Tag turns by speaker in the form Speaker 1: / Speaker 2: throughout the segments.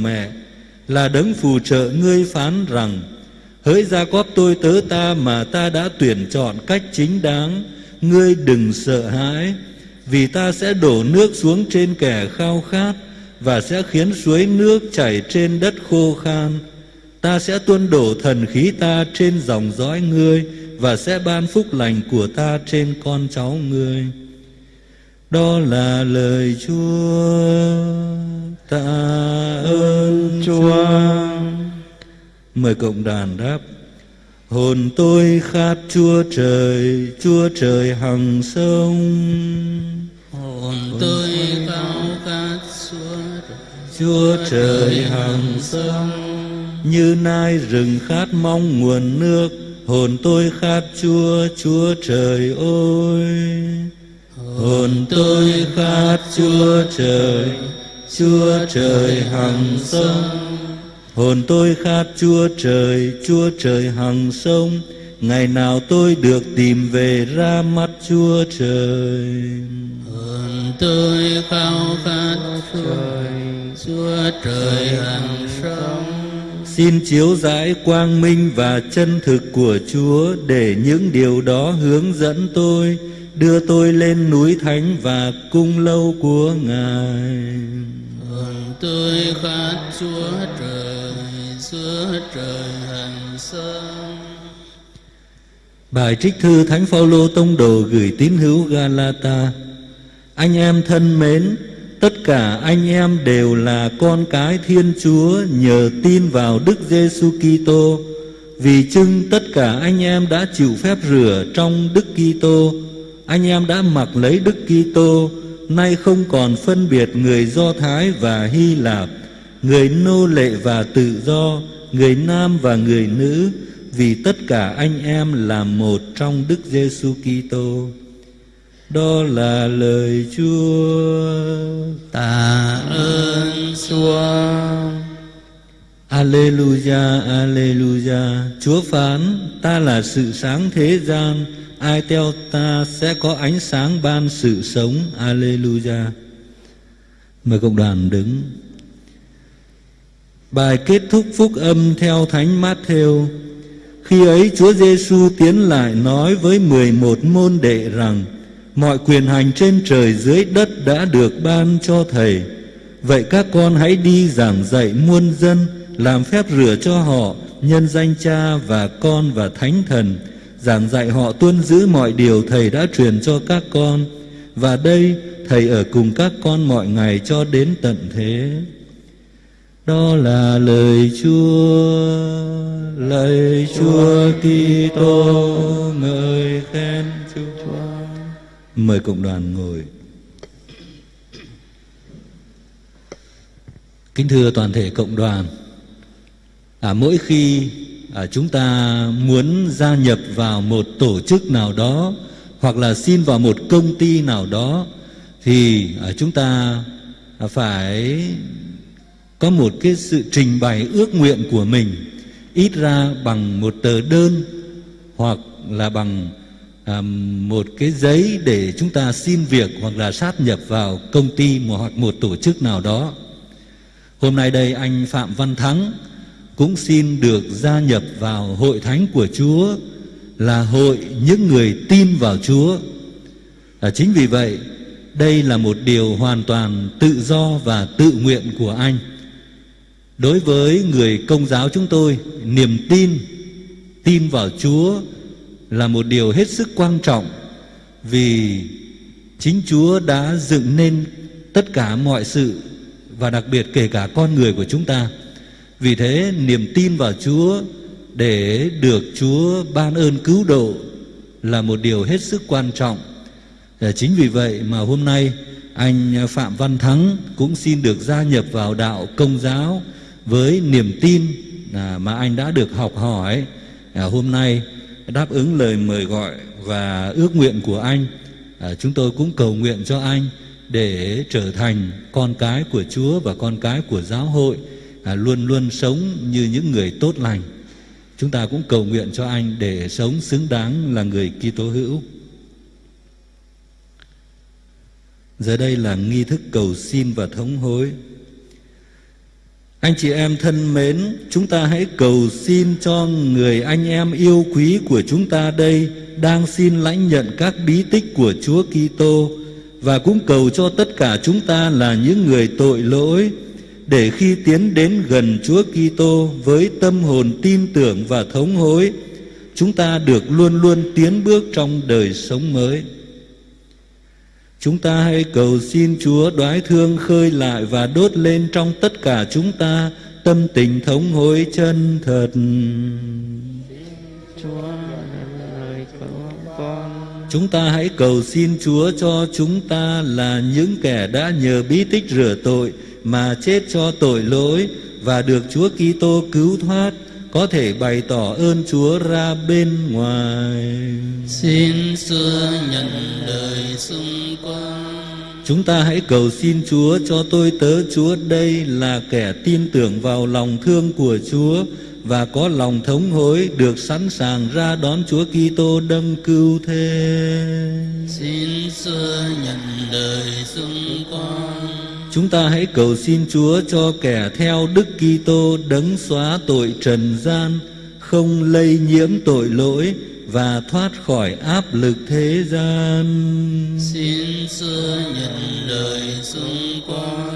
Speaker 1: lòng mẹ, là đấng phù trợ ngươi phán rằng, hỡi gia cóp, tôi tớ ta mà ta đã tuyển chọn cách chính đáng, ngươi đừng sợ hãi, vì ta sẽ đổ nước xuống trên kẻ khao khát và sẽ khiến suối nước chảy trên đất khô khan. Ta sẽ tuôn đổ thần khí ta trên dòng dõi ngươi và sẽ ban phúc lành của ta trên con cháu ngươi đó là lời Chúa tạ ơn Chúa. Mời cộng đoàn đáp. Hồn tôi khát Chúa trời Chúa trời hằng sông.
Speaker 2: Hồn tôi khao khát Chúa
Speaker 1: Chúa trời hằng sông. như nai rừng khát mong nguồn nước hồn tôi khát Chúa Chúa trời ơi hồn tôi khát Chúa trời Chúa trời hằng sông. Hồn tôi khát Chúa trời Chúa trời hằng sông. Ngày nào tôi được tìm về ra mắt Chúa trời.
Speaker 2: Hồn tôi khao khát Chúa Chúa trời hằng sông.
Speaker 1: Xin chiếu rãi quang minh và chân thực của Chúa để những điều đó hướng dẫn tôi, đưa tôi lên núi thánh và cung lâu của Ngài.
Speaker 2: Hồn tôi khát Chúa trời, Chúa trời hằng sông.
Speaker 1: Bài trích thư Thánh Phaolô tông đồ gửi tín hữu Galata. Anh em thân mến, tất cả anh em đều là con cái Thiên Chúa nhờ tin vào Đức Giêsu Kitô. Vì chưng tất cả anh em đã chịu phép rửa trong Đức Kitô, anh em đã mặc lấy Đức Kitô, nay không còn phân biệt người Do Thái và Hy Lạp, người nô lệ và tự do, người nam và người nữ, vì tất cả anh em là một trong Đức Giêsu Kitô. Đó là lời Chúa.
Speaker 2: Tạ ơn Chúa.
Speaker 1: Alleluia, Alleluia. Chúa phán, ta là sự sáng thế gian, ai theo ta sẽ có ánh sáng ban sự sống. Alleluia. Mời cộng đoàn đứng. Bài kết thúc phúc âm theo Thánh Matthew. Khi ấy Chúa Giêsu tiến lại nói với mười một môn đệ rằng: Mọi quyền hành trên trời dưới đất đã được ban cho thầy. Vậy các con hãy đi giảng dạy muôn dân, làm phép rửa cho họ nhân danh Cha và Con và Thánh Thần, giảng dạy họ tuân giữ mọi điều thầy đã truyền cho các con. Và đây thầy ở cùng các con mọi ngày cho đến tận thế. Đó là lời Chúa, lời Chúa Kitô ngợi khen Chúa. Mời cộng đoàn ngồi. Kính thưa toàn thể cộng đoàn, à, mỗi khi à, chúng ta muốn gia nhập vào một tổ chức nào đó hoặc là xin vào một công ty nào đó thì à, chúng ta phải có một cái sự trình bày ước nguyện của mình ít ra bằng một tờ đơn hoặc là bằng à, một cái giấy để chúng ta xin việc hoặc là sát nhập vào công ty hoặc một tổ chức nào đó. Hôm nay đây anh Phạm Văn Thắng cũng xin được gia nhập vào hội thánh của Chúa là hội những người tin vào Chúa. À, chính vì vậy đây là một điều hoàn toàn tự do và tự nguyện của anh. Đối với người công giáo chúng tôi, niềm tin, tin vào Chúa là một điều hết sức quan trọng vì chính Chúa đã dựng nên tất cả mọi sự và đặc biệt kể cả con người của chúng ta. Vì thế niềm tin vào Chúa để được Chúa ban ơn cứu độ là một điều hết sức quan trọng. Ờ, chính vì vậy mà hôm nay anh Phạm Văn Thắng cũng xin được gia nhập vào đạo công giáo với niềm tin à, mà anh đã được học hỏi. Ờ, hôm nay đáp ứng lời mời gọi và ước nguyện của anh ờ, chúng tôi cũng cầu nguyện cho anh để trở thành con cái của Chúa và con cái của giáo hội à, luôn luôn sống như những người tốt lành. Chúng ta cũng cầu nguyện cho anh để sống xứng đáng là người Kitô hữu. Giờ đây là nghi thức cầu xin và thống hối. Anh chị em thân mến, chúng ta hãy cầu xin cho người anh em yêu quý của chúng ta đây đang xin lãnh nhận các bí tích của Chúa Kitô và cũng cầu cho tất cả chúng ta là những người tội lỗi để khi tiến đến gần Chúa Kitô với tâm hồn tin tưởng và thống hối, chúng ta được luôn luôn tiến bước trong đời sống mới. Chúng ta hãy cầu xin Chúa đoái thương khơi lại và đốt lên trong tất cả chúng ta tâm tình thống hối chân thật.
Speaker 2: Chúa lời của con
Speaker 1: Chúng ta hãy cầu xin Chúa cho chúng ta là những kẻ đã nhờ bí tích rửa tội mà chết cho tội lỗi và được Chúa Kitô cứu thoát có thể bày tỏ ơn Chúa ra bên ngoài.
Speaker 2: xin xưa nhận đời xung quanh
Speaker 1: Chúng ta hãy cầu xin Chúa cho tôi tớ Chúa đây là kẻ tin tưởng vào lòng thương của Chúa và có lòng thống hối được sẵn sàng ra đón Chúa Kitô đấng cứu thế.
Speaker 2: xin xưa nhận đời xung quanh
Speaker 1: Chúng ta hãy cầu xin Chúa cho kẻ theo Đức Kitô đấng xóa tội trần gian, không lây nhiễm tội lỗi và thoát khỏi áp lực thế gian.
Speaker 2: xin xưa nhận đời xung quanh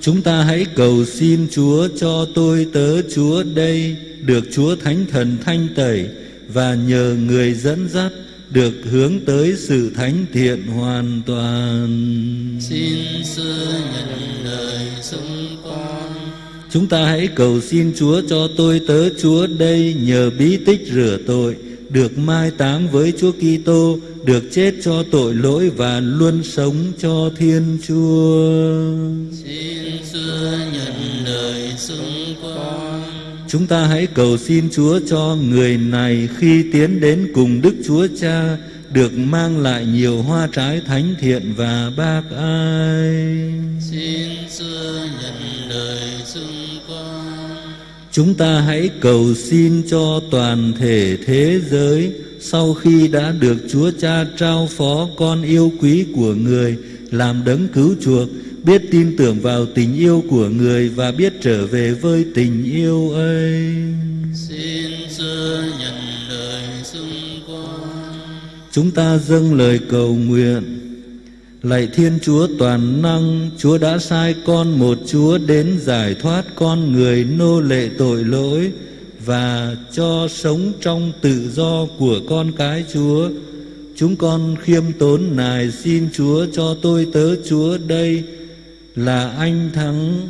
Speaker 1: Chúng ta hãy cầu xin Chúa cho tôi tớ Chúa đây được Chúa Thánh Thần thanh tẩy và nhờ người dẫn dắt được hướng tới sự thánh thiện hoàn toàn.
Speaker 2: xin xưa nhận đời xung quanh
Speaker 1: Chúng ta hãy cầu xin Chúa cho tôi tớ Chúa đây nhờ bí tích rửa tội được mai táng với Chúa Kitô, được chết cho tội lỗi và luôn sống cho Thiên Chúa.
Speaker 2: xin xưa nhận đời xung
Speaker 1: Chúng ta hãy cầu xin Chúa cho người này khi tiến đến cùng Đức Chúa Cha được mang lại nhiều hoa trái thánh thiện và bác ai.
Speaker 2: xin xưa nhận đời xung quanh
Speaker 1: Chúng ta hãy cầu xin cho toàn thể thế giới sau khi đã được Chúa Cha trao phó con yêu quý của người làm đấng cứu chuộc, biết tin tưởng vào tình yêu của người và biết trở về với tình yêu ấy.
Speaker 2: xin xưa nhận đời xung quanh.
Speaker 1: Chúng ta dâng lời cầu nguyện. Lạy Thiên Chúa toàn năng Chúa đã sai con một Chúa đến giải thoát con người nô lệ tội lỗi Và cho sống trong tự do của con cái Chúa. Chúng con khiêm tốn nài xin Chúa cho tôi tớ Chúa đây là anh thắng.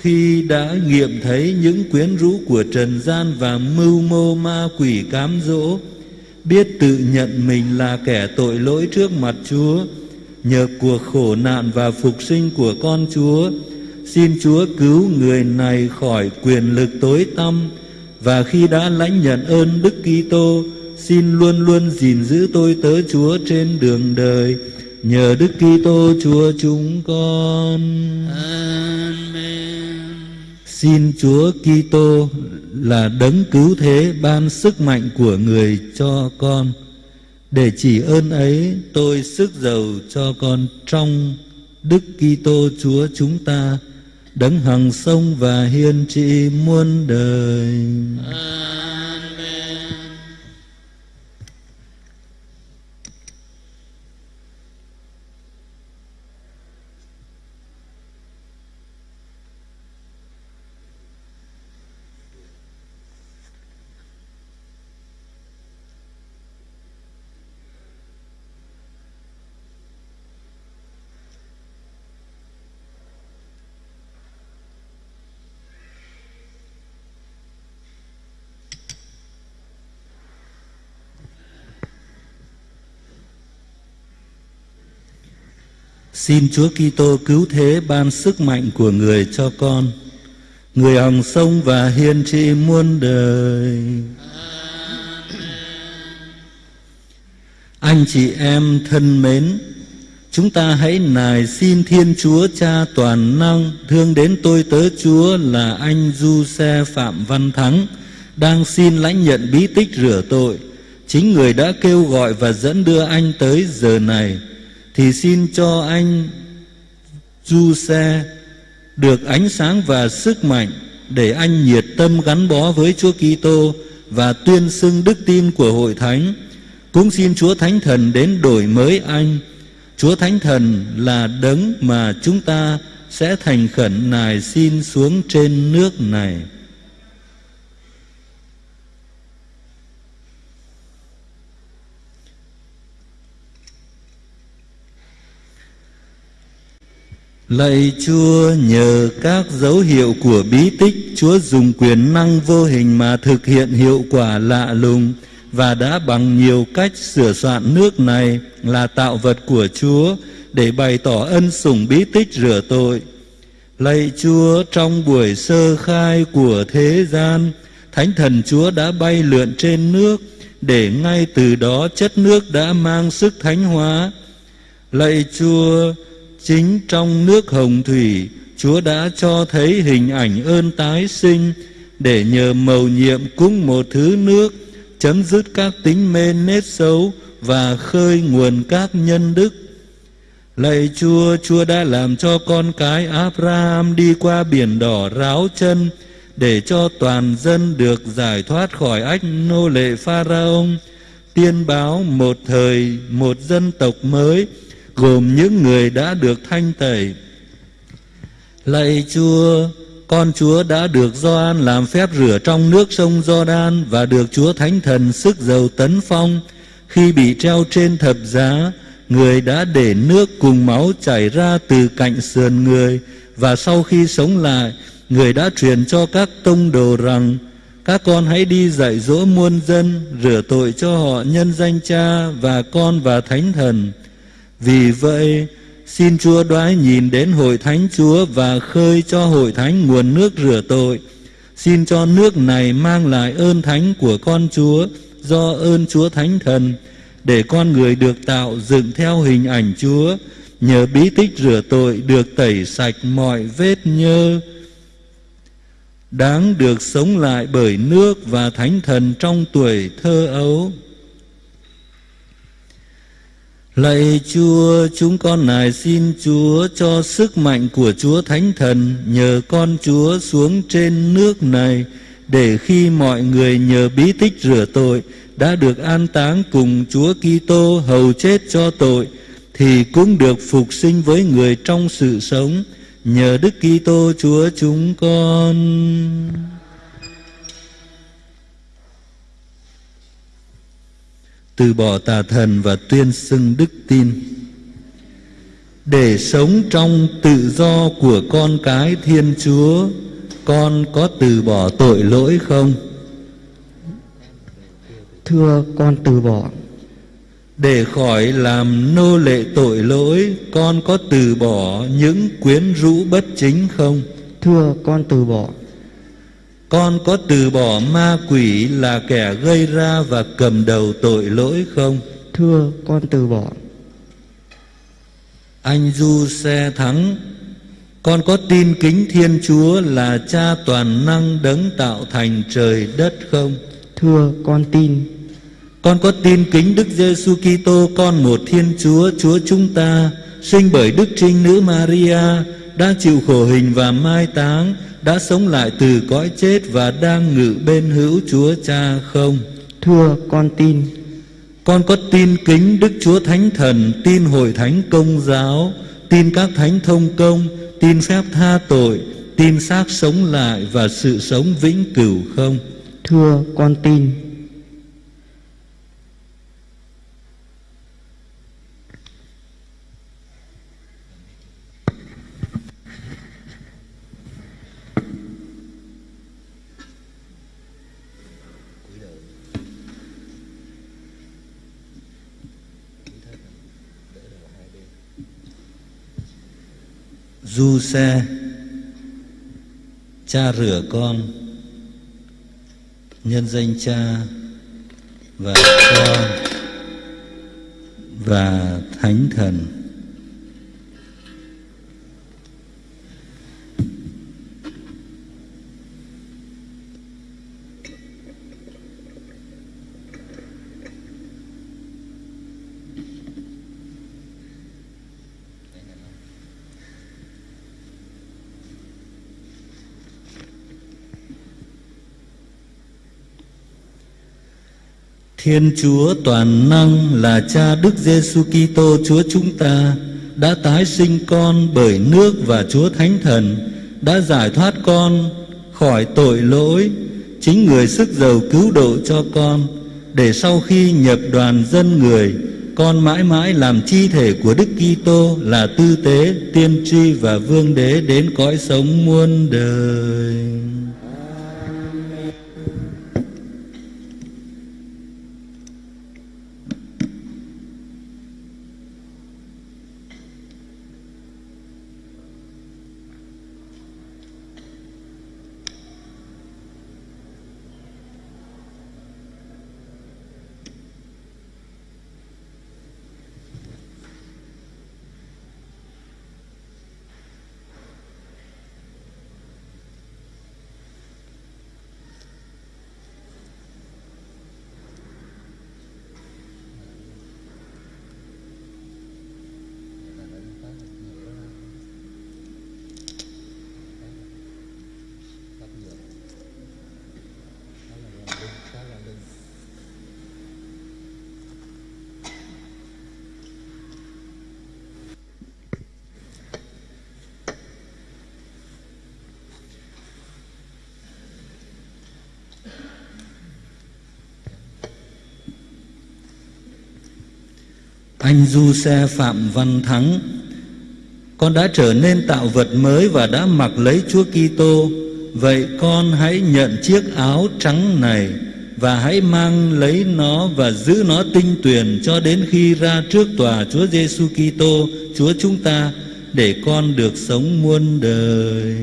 Speaker 1: Khi đã nghiệm thấy những quyến rũ của trần gian và mưu mô ma quỷ cám dỗ, biết tự nhận mình là kẻ tội lỗi trước mặt Chúa, nhờ cuộc khổ nạn và phục sinh của con Chúa, xin Chúa cứu người này khỏi quyền lực tối tăm. Và khi đã lãnh nhận ơn Đức Kitô, xin luôn luôn gìn giữ tôi tớ Chúa trên đường đời nhờ Đức Kitô Chúa chúng con
Speaker 2: Amen.
Speaker 1: Xin Chúa Kitô là đấng cứu thế ban sức mạnh của người cho con. Để chỉ ơn ấy, tôi sức giàu cho con trong Đức Kitô Chúa chúng ta, đấng hằng sông và hiên trị muôn đời.
Speaker 2: Amen.
Speaker 1: Xin Chúa Kitô cứu thế ban sức mạnh của người cho con. Người hằng sông và hiên trị muôn đời. Anh chị em thân mến, chúng ta hãy nài xin Thiên Chúa Cha toàn năng thương đến tôi tớ Chúa là anh Du Xe Phạm Văn Thắng đang xin lãnh nhận bí tích rửa tội. Chính người đã kêu gọi và dẫn đưa anh tới giờ này thì xin cho anh Du Xe được ánh sáng và sức mạnh để anh nhiệt tâm gắn bó với Chúa Kitô và tuyên xưng đức tin của hội thánh. Cũng xin Chúa Thánh Thần đến đổi mới anh. Chúa Thánh Thần là đấng mà chúng ta sẽ thành khẩn nài xin xuống trên nước này. Lạy Chúa nhờ các dấu hiệu của bí tích Chúa dùng quyền năng vô hình mà thực hiện hiệu quả lạ lùng và đã bằng nhiều cách sửa soạn nước này là tạo vật của Chúa để bày tỏ ân sủng bí tích rửa tội. Lạy Chúa trong buổi sơ khai của thế gian, Thánh thần Chúa đã bay lượn trên nước để ngay từ đó chất nước đã mang sức thánh hóa. Lạy Chúa, chính trong nước hồng thủy, Chúa đã cho thấy hình ảnh ơn tái sinh để nhờ mầu nhiệm cúng một thứ nước chấm dứt các tính mê nết xấu và khơi nguồn các nhân đức. Lạy Chúa, Chúa đã làm cho con cái Abraham đi qua biển đỏ ráo chân để cho toàn dân được giải thoát khỏi ách nô lệ Pharaon, tiên báo một thời một dân tộc mới gồm những người đã được thanh tẩy. Lạy Chúa, con Chúa đã được Gioan làm phép rửa trong nước sông Giođan và được Chúa Thánh Thần sức dầu tấn phong khi bị treo trên thập giá, người đã để nước cùng máu chảy ra từ cạnh sườn người và sau khi sống lại, người đã truyền cho các tông đồ rằng các con hãy đi dạy dỗ muôn dân rửa tội cho họ nhân danh Cha và Con và Thánh Thần. Vì vậy, Xin Chúa đoái nhìn đến hội thánh Chúa và khơi cho hội thánh nguồn nước rửa tội. Xin cho nước này mang lại ơn thánh của con Chúa do ơn Chúa Thánh Thần để con người được tạo dựng theo hình ảnh Chúa nhờ bí tích rửa tội được tẩy sạch mọi vết nhơ đáng được sống lại bởi nước và thánh thần trong tuổi thơ ấu Lạy Chúa, chúng con nài xin Chúa cho sức mạnh của Chúa Thánh Thần nhờ con Chúa xuống trên nước này để khi mọi người nhờ bí tích rửa tội đã được an táng cùng Chúa Kitô hầu chết cho tội thì cũng được phục sinh với người trong sự sống nhờ Đức Kitô Chúa chúng con. Từ bỏ tà thần và tuyên xưng đức tin. Để sống trong tự do của con cái thiên chúa con có từ bỏ tội lỗi không?
Speaker 3: Thưa con từ bỏ.
Speaker 1: Để khỏi làm nô lệ tội lỗi con có từ bỏ những quyến rũ bất chính không?
Speaker 3: Thưa con từ bỏ
Speaker 1: con có từ bỏ ma quỷ là kẻ gây ra và cầm đầu tội lỗi không?
Speaker 3: Thưa con từ bỏ
Speaker 1: Anh Du xe thắng Con có tin kính Thiên Chúa là cha toàn năng đấng tạo thành trời đất không?
Speaker 3: Thưa con tin
Speaker 1: Con có tin kính Đức Giêsu Kitô con một Thiên Chúa Chúa chúng ta sinh bởi Đức Trinh Nữ Maria đã chịu khổ hình và mai táng đã sống lại từ cõi chết và đang ngự bên hữu Chúa Cha không?
Speaker 3: Thưa con tin
Speaker 1: Con có tin kính Đức Chúa Thánh Thần Tin hội thánh công giáo Tin các thánh thông công Tin phép tha tội Tin xác sống lại và sự sống vĩnh cửu không?
Speaker 3: Thưa con tin
Speaker 1: du xe. Cha rửa con. Nhân danh cha và con và thánh thần. Thiên Chúa toàn năng là Cha Đức Giêsu Kitô Chúa chúng ta đã tái sinh con bởi nước và Chúa Thánh Thần đã giải thoát con khỏi tội lỗi chính người sức giàu cứu độ cho con để sau khi nhập đoàn dân người con mãi mãi làm chi thể của Đức Kitô là tư tế, tiên tri và vương đế đến cõi sống muôn đời. Anh du xe Phạm Văn Thắng. Con đã trở nên tạo vật mới và đã mặc lấy Chúa Kitô. Vậy con hãy nhận chiếc áo trắng này Và hãy mang lấy nó và giữ nó tinh tuyền Cho đến khi ra trước tòa Chúa Giêsu Kitô, Chúa chúng ta, Để con được sống muôn đời.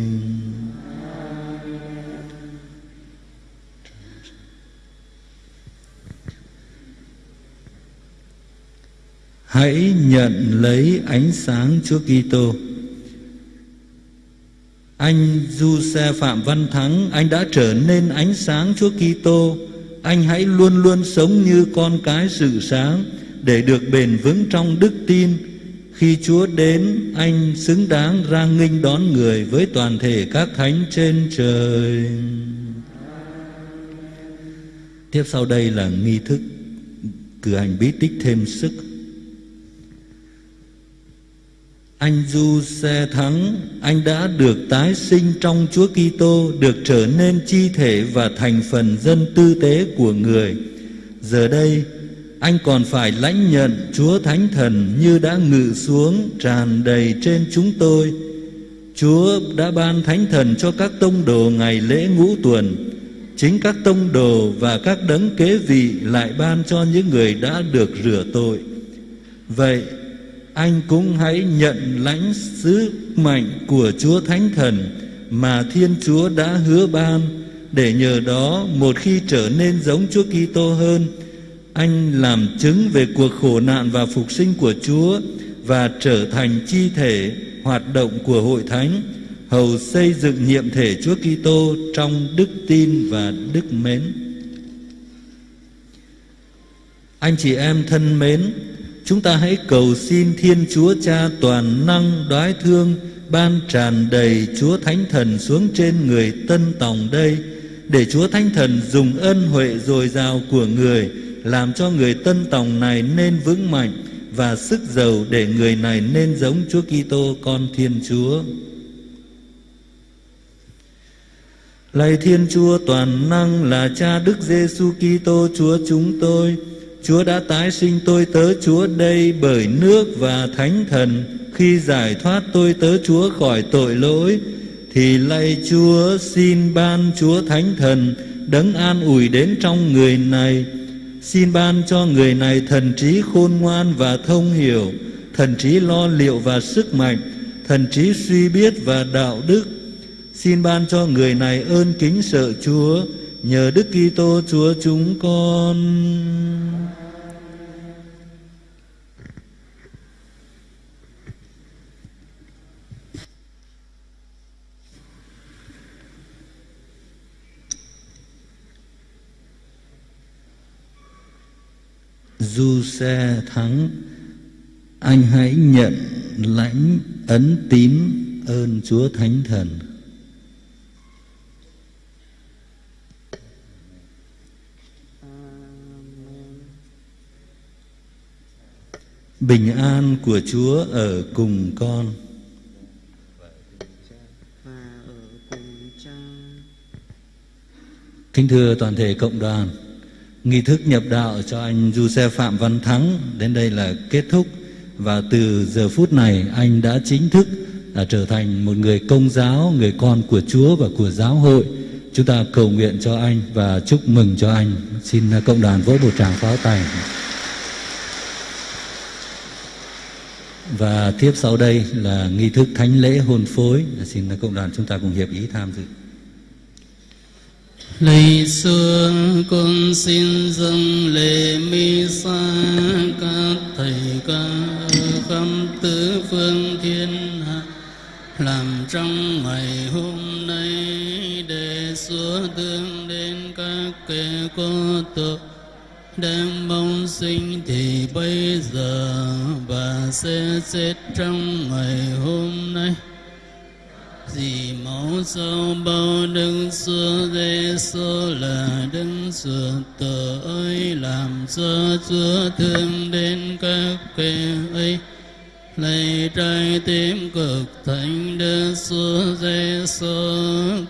Speaker 1: Hãy nhận lấy ánh sáng Chúa Kitô. Anh Du Xe Phạm Văn Thắng, anh đã trở nên ánh sáng Chúa Kitô. Anh hãy luôn luôn sống như con cái sự sáng để được bền vững trong đức tin. Khi Chúa đến, anh xứng đáng ra nghinh đón người với toàn thể các thánh trên trời. Tiếp sau đây là nghi thức cử hành bí tích thêm sức Anh Du Xe Thắng, anh đã được tái sinh trong Chúa Kitô, được trở nên chi thể và thành phần dân tư tế của người. Giờ đây, anh còn phải lãnh nhận Chúa Thánh Thần như đã ngự xuống tràn đầy trên chúng tôi. Chúa đã ban Thánh Thần cho các tông đồ ngày lễ ngũ tuần. Chính các tông đồ và các đấng kế vị lại ban cho những người đã được rửa tội. Vậy anh cũng hãy nhận lãnh sứ mệnh của Chúa Thánh Thần mà Thiên Chúa đã hứa ban để nhờ đó một khi trở nên giống Chúa Kitô hơn, anh làm chứng về cuộc khổ nạn và phục sinh của Chúa và trở thành chi thể hoạt động của hội thánh hầu xây dựng nhiệm thể Chúa Kitô trong đức tin và đức mến. Anh chị em thân mến, Chúng ta hãy cầu xin Thiên Chúa Cha toàn năng đoái thương, ban tràn đầy Chúa Thánh Thần xuống trên người tân tòng đây, để Chúa Thánh Thần dùng ân huệ dồi dào của người, làm cho người tân tòng này nên vững mạnh và sức giàu để người này nên giống Chúa Kitô, con Thiên Chúa. Lạy Thiên Chúa, toàn năng là Cha Đức Giêsu Kitô, Chúa chúng tôi Chúa đã tái sinh tôi tớ Chúa đây bởi nước và thánh thần. Khi giải thoát tôi tớ Chúa khỏi tội lỗi, thì lạy Chúa xin ban Chúa thánh thần đấng an ủi đến trong người này. Xin ban cho người này thần trí khôn ngoan và thông hiểu, thần trí lo liệu và sức mạnh, thần trí suy biết và đạo đức. Xin ban cho người này ơn kính sợ Chúa nhờ Đức Kitô Chúa chúng con. Du xe thắng, Anh hãy nhận lãnh ấn tín ơn Chúa Thánh Thần Bình an của Chúa ở cùng con. Kính thưa toàn thể cộng đoàn, nghi thức nhập đạo cho anh Du Xe Phạm Văn Thắng đến đây là kết thúc và từ giờ phút này anh đã chính thức đã trở thành một người công giáo, người con của Chúa và của giáo hội. Chúng ta cầu nguyện cho anh và chúc mừng cho anh. Xin à, cộng đoàn vỗ một tràng pháo tay. Và tiếp sau đây là nghi thức thánh lễ hôn phối. Xin cộng đoàn chúng ta cùng hiệp ý tham dự.
Speaker 2: Lạy xưa con xin dâng lễ mi sa các thầy ca khắp tứ phương thiên hạ, làm trong ngày hôm nay để xua thương đến các kẻ có tội đang mong sinh thì bây giờ và sẽ chết trong ngày hôm nay. Vì máu sau bao đấng xưa giê xô là đấng sửa tội làm cho chúa thương đến các kẻ ấy lạy trái tim cực thánh đức xưa giêsu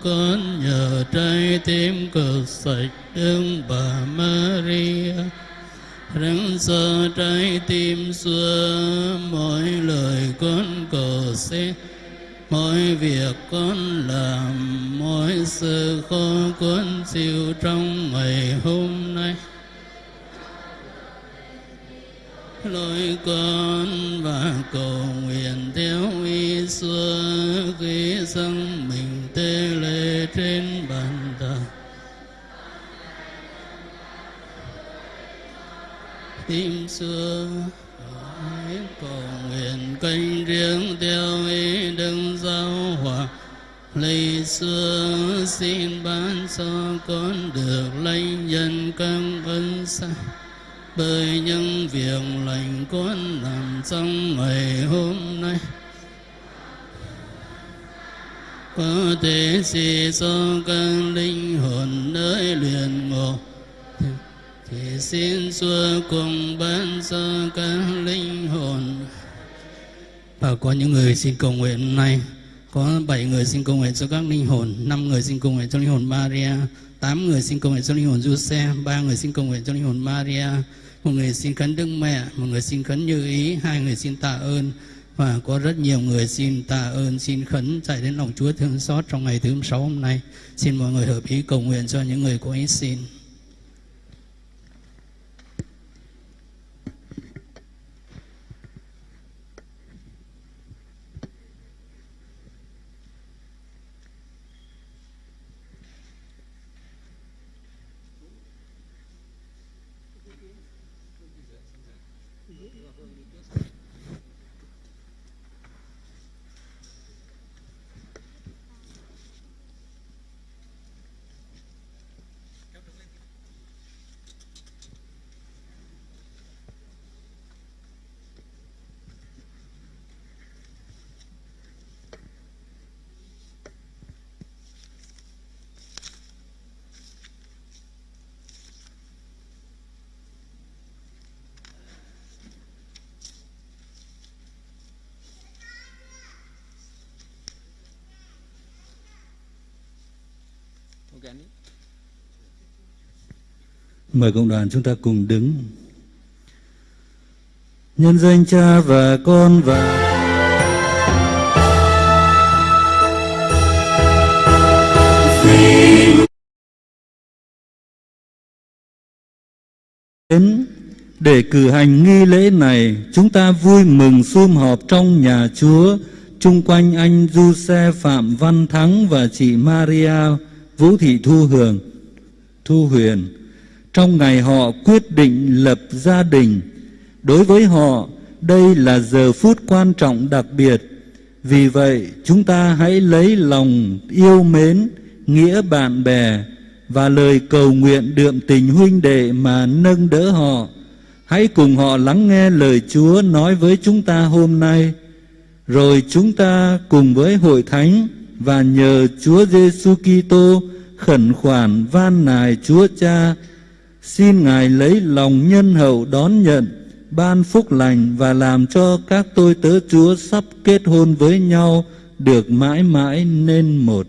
Speaker 2: con nhờ trái tim cực sạch đức bà Maria. Răng sơ trái tim xưa, mỗi lời con cầu xin, mỗi việc con làm, mỗi sự khó con chịu trong ngày hôm nay. Lôi con và cầu nguyện theo y xưa khi dâng mình tê lệ trên bàn thờ. Tim xưa hãy cầu nguyện canh riêng theo ý đấng giáo hòa. Lạy xưa xin ban cho con được lấy nhân các ân sai tới những việc lành con làm trong ngày hôm nay, có thể gì cho các linh hồn nơi luyện ngộ. Thì xin Chúa cùng ban cho các linh hồn. Và có những người xin cầu nguyện hôm nay có 7 người xin cầu nguyện cho các linh hồn 5 người xin cầu nguyện cho linh hồn Maria 8 người xin cầu nguyện cho linh hồn Giuse 3 người xin cầu nguyện cho linh hồn Maria một người xin khấn Đức Mẹ, một người xin khấn Như Ý, hai người xin tạ ơn. Và có rất nhiều người xin tạ ơn, xin khấn chạy đến lòng Chúa thương xót trong ngày thứ sáu hôm nay. Xin mọi người hợp ý cầu nguyện cho những người có ý xin.
Speaker 1: Mời cộng đoàn chúng ta cùng đứng. Nhân danh cha và con và đến để cử hành nghi lễ này, chúng ta vui mừng sum họp trong nhà Chúa, chung quanh anh Du Xe Phạm Văn Thắng và chị Maria Vũ Thị Thu Hường, Thu Huyền. Trong ngày họ quyết định lập gia đình, đối với họ đây là giờ phút quan trọng đặc biệt. Vì vậy, chúng ta hãy lấy lòng yêu mến, nghĩa bạn bè và lời cầu nguyện đượm tình huynh đệ mà nâng đỡ họ. Hãy cùng họ lắng nghe lời Chúa nói với chúng ta hôm nay. Rồi chúng ta cùng với hội thánh và nhờ Chúa Giêsu Kitô khẩn khoản van nài Chúa Cha xin Ngài lấy lòng nhân hậu đón nhận,
Speaker 4: ban phúc lành và làm cho các tôi tớ Chúa sắp kết hôn với nhau được mãi mãi nên một.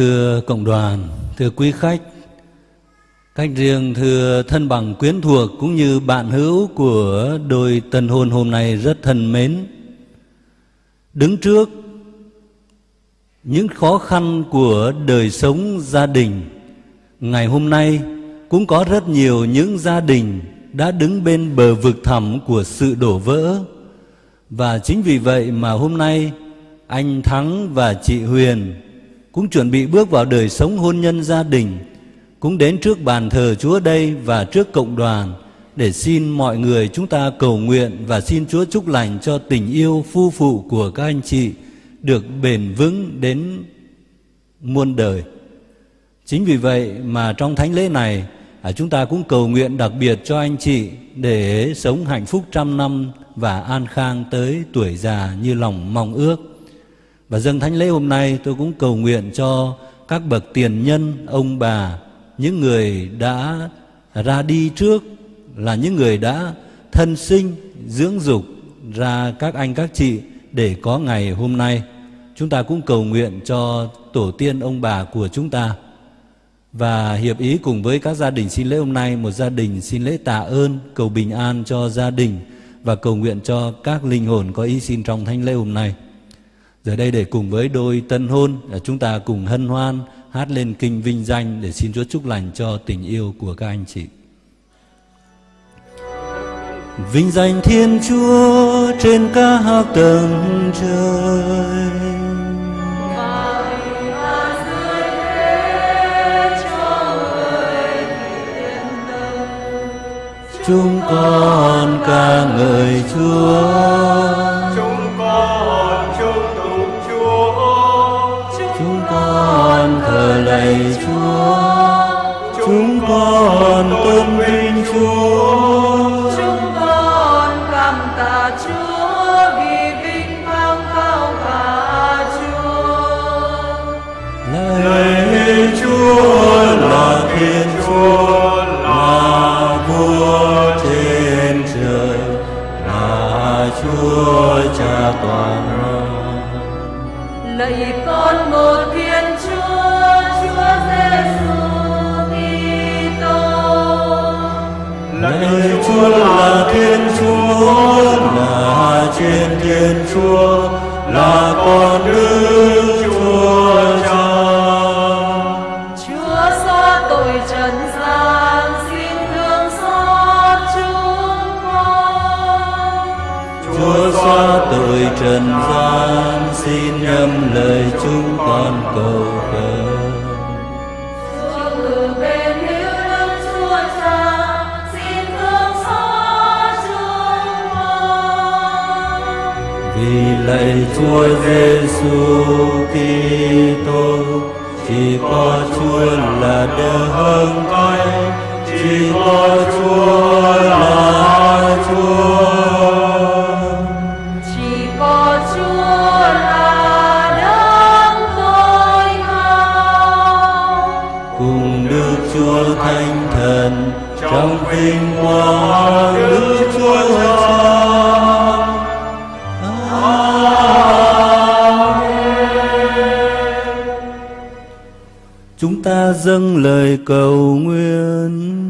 Speaker 1: Thưa cộng đoàn, thưa quý khách, cách riêng thưa thân bằng quyến thuộc cũng như bạn hữu của đôi tân hôn hôm nay rất thân mến. Đứng trước những khó khăn của đời sống gia đình, ngày hôm nay cũng có rất nhiều những gia đình đã đứng bên bờ vực thẳm của sự đổ vỡ. Và chính vì vậy mà hôm nay anh Thắng và chị Huyền cũng chuẩn bị bước vào đời sống hôn nhân gia đình, cũng đến trước bàn thờ Chúa đây và trước cộng đoàn để xin mọi người chúng ta cầu nguyện và xin Chúa chúc lành cho tình yêu phu phụ của các anh chị được bền vững đến muôn đời. Chính vì vậy mà trong thánh lễ này à, chúng ta cũng cầu nguyện đặc biệt cho anh chị để sống hạnh phúc trăm năm và an khang tới tuổi già như lòng mong ước. Và dâng thánh lễ hôm nay tôi cũng cầu nguyện cho các bậc tiền nhân, ông bà, những người đã ra đi trước là những người đã thân sinh, dưỡng dục ra các anh các chị để có ngày hôm nay. Chúng ta cũng cầu nguyện cho tổ tiên ông bà của chúng ta. Và hiệp ý cùng với các gia đình xin lễ hôm nay, một gia đình xin lễ tạ ơn, cầu bình an cho gia đình và cầu nguyện cho các linh hồn có ý xin trong thánh lễ hôm nay. Giờ đây để cùng với đôi tân hôn à, chúng ta cùng hân hoan hát lên kinh vinh danh để xin Chúa chúc lành cho tình yêu của các anh chị. Vinh danh Thiên Chúa trên các tầng trời. Chúng con ca ngợi Chúa.
Speaker 5: Con
Speaker 1: thờ lạy Chúa. Chúng con tôn vinh Chúa.
Speaker 4: chúng con cảm tạ Chúa vì vinh quang cao cả Chúa
Speaker 1: Lạy Chúa là Thiên Chúa là vua trên trời là Chúa Cha toàn năng.
Speaker 4: lạy con một Thiên Chúa
Speaker 1: là trên Thiên Chúa là con Đức lạy Chúa Giêsu Kitô chỉ có Chúa là đấng cai, chỉ có Chúa là dâng lời cầu nguyện.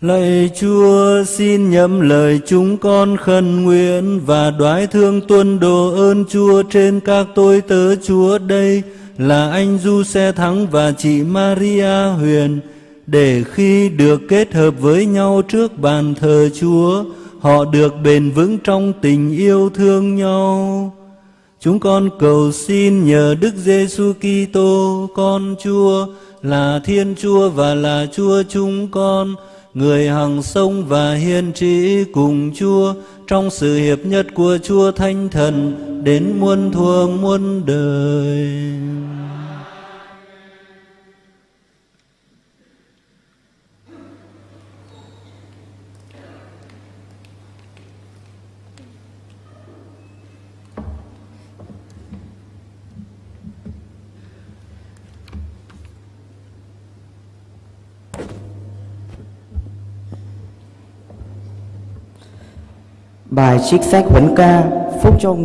Speaker 1: Lạy Chúa, xin nhậm lời chúng con khẩn nguyện và đoái thương tuân đồ ơn Chúa trên các tôi tớ Chúa đây là anh Du Xe Thắng và chị Maria Huyền để khi được kết hợp với nhau trước bàn thờ Chúa, họ được bền vững trong tình yêu thương nhau. Chúng con cầu xin nhờ Đức Giêsu Kitô con Chúa là Thiên Chúa và là Chúa chúng con, người hằng sông và hiên trí cùng Chúa trong sự hiệp nhất của Chúa Thánh Thần đến muôn thuở muôn đời.
Speaker 6: Bài trích sách huấn ca, phúc cho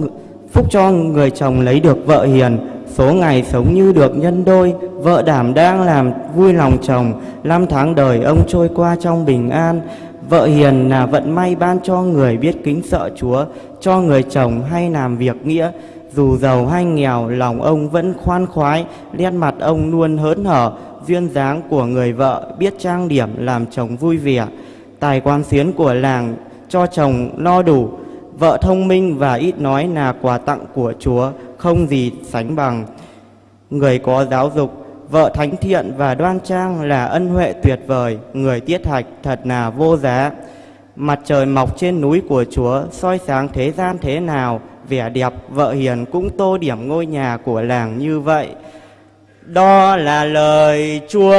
Speaker 6: phúc cho người chồng lấy được vợ hiền. Số ngày sống như được nhân đôi, vợ đảm đang làm vui lòng chồng. Năm tháng đời ông trôi qua trong bình an. Vợ hiền là vận may ban cho người biết kính sợ Chúa, cho người chồng hay làm việc nghĩa. Dù giàu hay nghèo, lòng ông vẫn khoan khoái, nét mặt ông luôn hớn hở. Duyên dáng của người vợ biết trang điểm làm chồng vui vẻ. Tài quan xuyến của làng cho chồng lo đủ, vợ thông minh và ít nói là quà tặng của Chúa không gì sánh bằng. Người có giáo dục, vợ thánh thiện và đoan trang là ân huệ tuyệt vời, người tiết hạch thật là vô giá. Mặt trời mọc trên núi của Chúa soi sáng thế gian thế nào, vẻ đẹp vợ hiền cũng tô điểm ngôi nhà của làng như vậy. Đó là lời Chúa.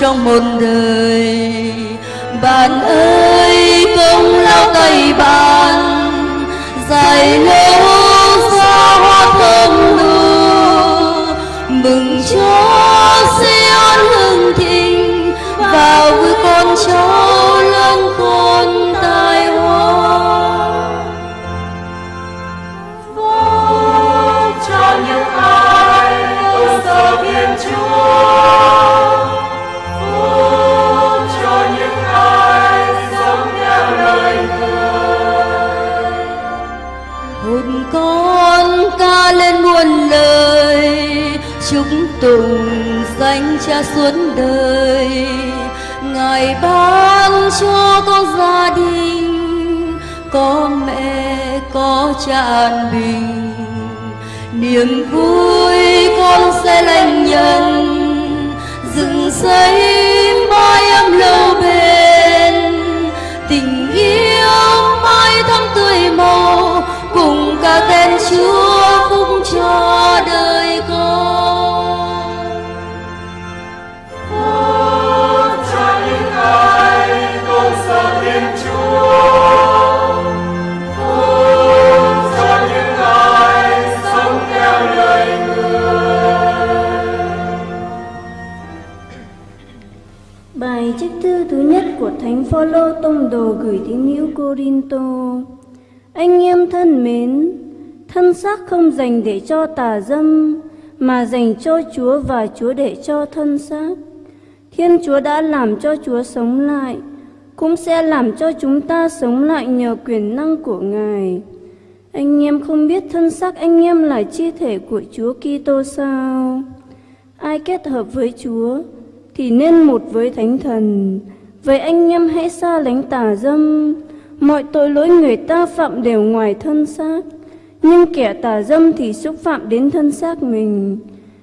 Speaker 7: Trong một niềm vui con sẽ lành nhận. Dựng xây mái ấm lâu
Speaker 8: Thánh Phaolô tông đồ gửi tín hữu Corinto. Anh em thân mến, thân xác không dành để cho tà dâm, mà dành cho Chúa và Chúa để cho thân xác. Thiên Chúa đã làm cho Chúa sống lại, cũng sẽ làm cho chúng ta sống lại nhờ quyền năng của Ngài. Anh em không biết thân xác anh em là chi thể của Chúa Kitô sao? Ai kết hợp với Chúa thì nên một với Thánh Thần. Vậy anh em hãy xa lánh tà dâm. Mọi tội lỗi người ta phạm đều ngoài thân xác, nhưng kẻ tà dâm thì xúc phạm đến thân xác mình.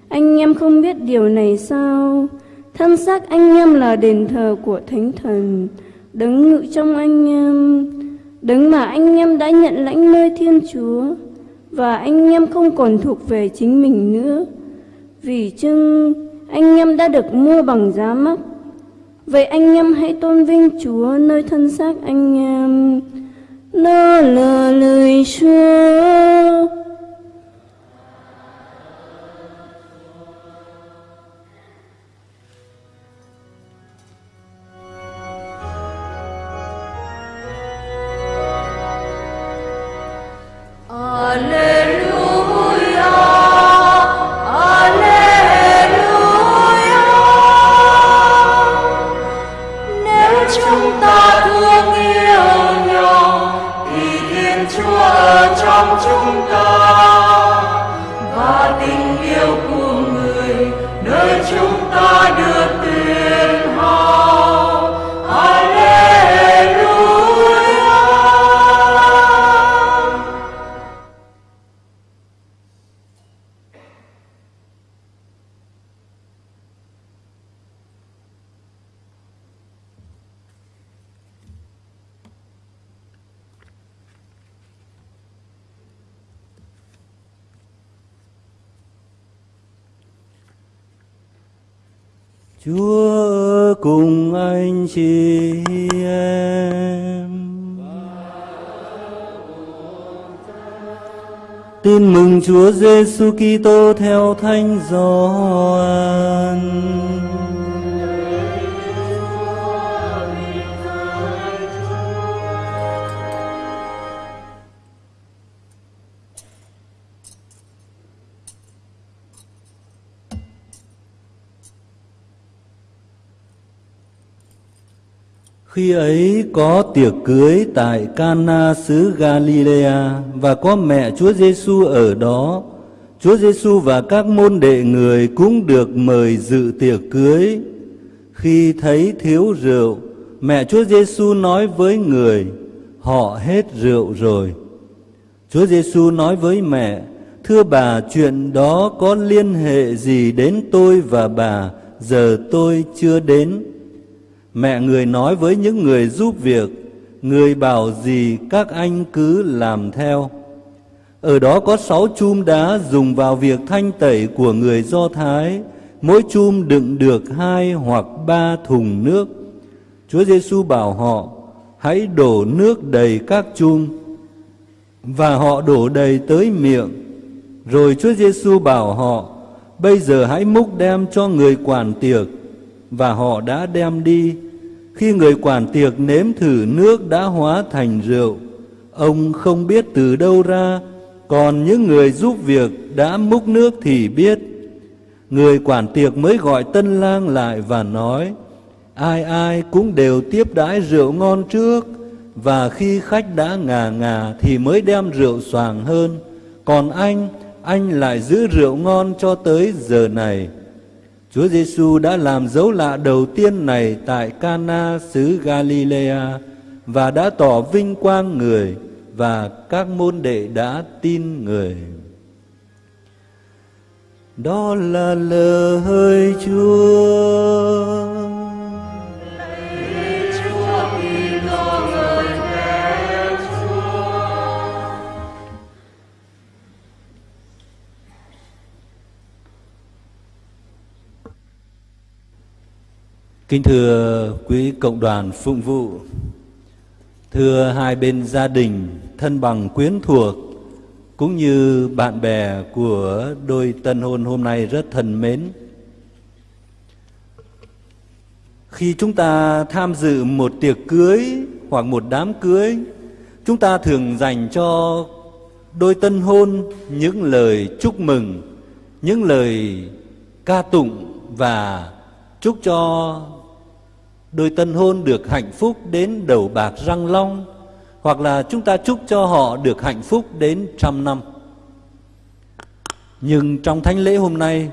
Speaker 8: Anh em không biết điều này sao? Thân xác anh em là đền thờ của Thánh Thần, đấng ngự trong anh em.
Speaker 9: đấng mà anh em đã nhận lãnh nơi Thiên Chúa và anh em không còn thuộc về chính mình nữa. Vì chưng anh em đã được mua bằng giá mắc. Vậy anh em hãy tôn vinh Chúa nơi thân xác anh em. Nó là lời Chúa.
Speaker 4: Chúa
Speaker 1: cùng anh chị em. Tin mừng Chúa Giêsu Kitô theo Thánh Gioan. Khi ấy có tiệc cưới tại Cana xứ Galilea và có mẹ Chúa Giêsu ở đó. Chúa Giêsu và các môn đệ người cũng được mời dự tiệc cưới. Khi thấy thiếu rượu, mẹ Chúa Giêsu nói với người: "Họ hết rượu rồi." Chúa Giêsu nói với mẹ: "Thưa bà, chuyện đó có liên hệ gì đến tôi và bà? Giờ tôi chưa đến." Mẹ người nói với những người giúp việc, người bảo gì các anh cứ làm theo. Ở đó có sáu chum đá dùng vào việc thanh tẩy của người Do Thái, mỗi chum đựng được hai hoặc ba thùng nước. Chúa Giêsu bảo họ, hãy đổ nước đầy các chum, và họ đổ đầy tới miệng. Rồi Chúa Giêsu bảo họ, bây giờ hãy múc đem cho người quản tiệc, và họ đã đem đi. Khi người quản tiệc nếm thử nước đã hóa thành rượu, ông không biết từ đâu ra, còn những người giúp việc đã múc nước thì biết. Người quản tiệc mới gọi tân lang lại và nói, ai ai cũng đều tiếp đãi rượu ngon trước, và khi khách đã ngà ngà thì mới đem rượu xoàng hơn. Còn anh, anh lại giữ rượu ngon cho tới giờ này. Chúa Giêsu đã làm dấu lạ đầu tiên này tại Cana xứ Galilea và đã tỏ vinh quang người và các môn đệ đã tin người. Đó là lời Chúa. Kính thưa quý cộng đoàn phụng vụ, thưa hai bên gia đình, thân bằng quyến thuộc, cũng như bạn bè của đôi tân hôn hôm nay rất thân mến. Khi chúng ta tham dự một tiệc cưới hoặc một đám cưới, chúng ta thường dành cho đôi tân hôn những lời chúc mừng, những lời ca tụng và chúc cho đôi tân hôn được hạnh phúc đến đầu bạc răng long, hoặc là chúng ta chúc cho họ được hạnh phúc đến trăm năm. Nhưng trong thánh lễ hôm nay,